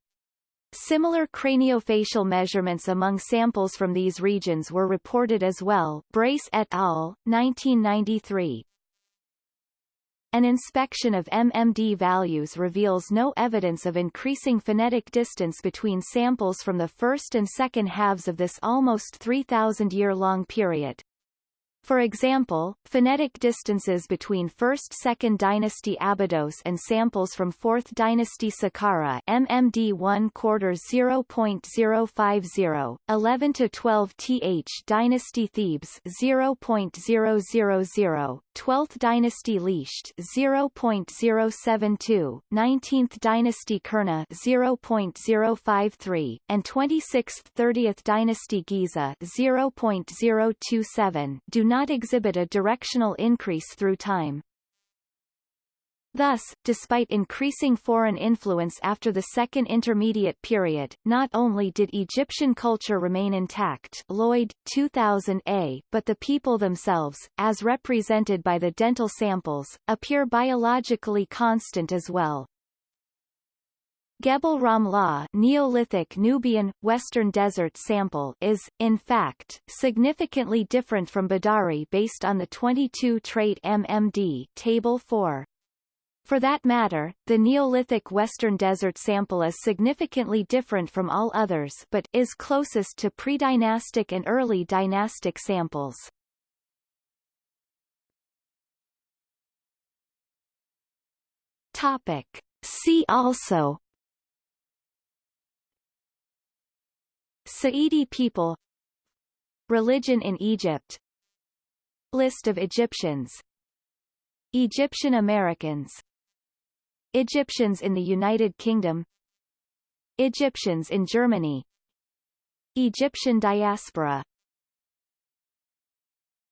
Similar craniofacial measurements among samples from these regions were reported as well Brace et al., 1993. An inspection of MMD values reveals no evidence of increasing phenetic distance between samples from the first and second halves of this almost 3,000-year-long period. For example, phenetic distances between 1st-2nd dynasty Abydos and samples from 4th dynasty Saqqara MMD 1 quarter 0.050, 11 to 12 th dynasty Thebes 0.000, 12th dynasty Lisht 0.072, 19th dynasty Kurna 0.053, and 26th 30th dynasty Giza 0.027 do not exhibit a directional increase through time. Thus, despite increasing foreign influence after the Second Intermediate Period, not only did Egyptian culture remain intact Lloyd, 2000a, but the people themselves, as represented by the dental samples, appear biologically constant as well. Gebel Ramlah Neolithic Nubian, Western Desert sample is, in fact, significantly different from Badari based on the 22 trait MMD Table 4. For that matter, the Neolithic Western Desert sample is significantly different from all others but is closest to pre-dynastic and early dynastic samples. Topic. See also Saidi people. Religion in Egypt. List of Egyptians. Egyptian Americans. Egyptians in the United Kingdom. Egyptians in Germany. Egyptian diaspora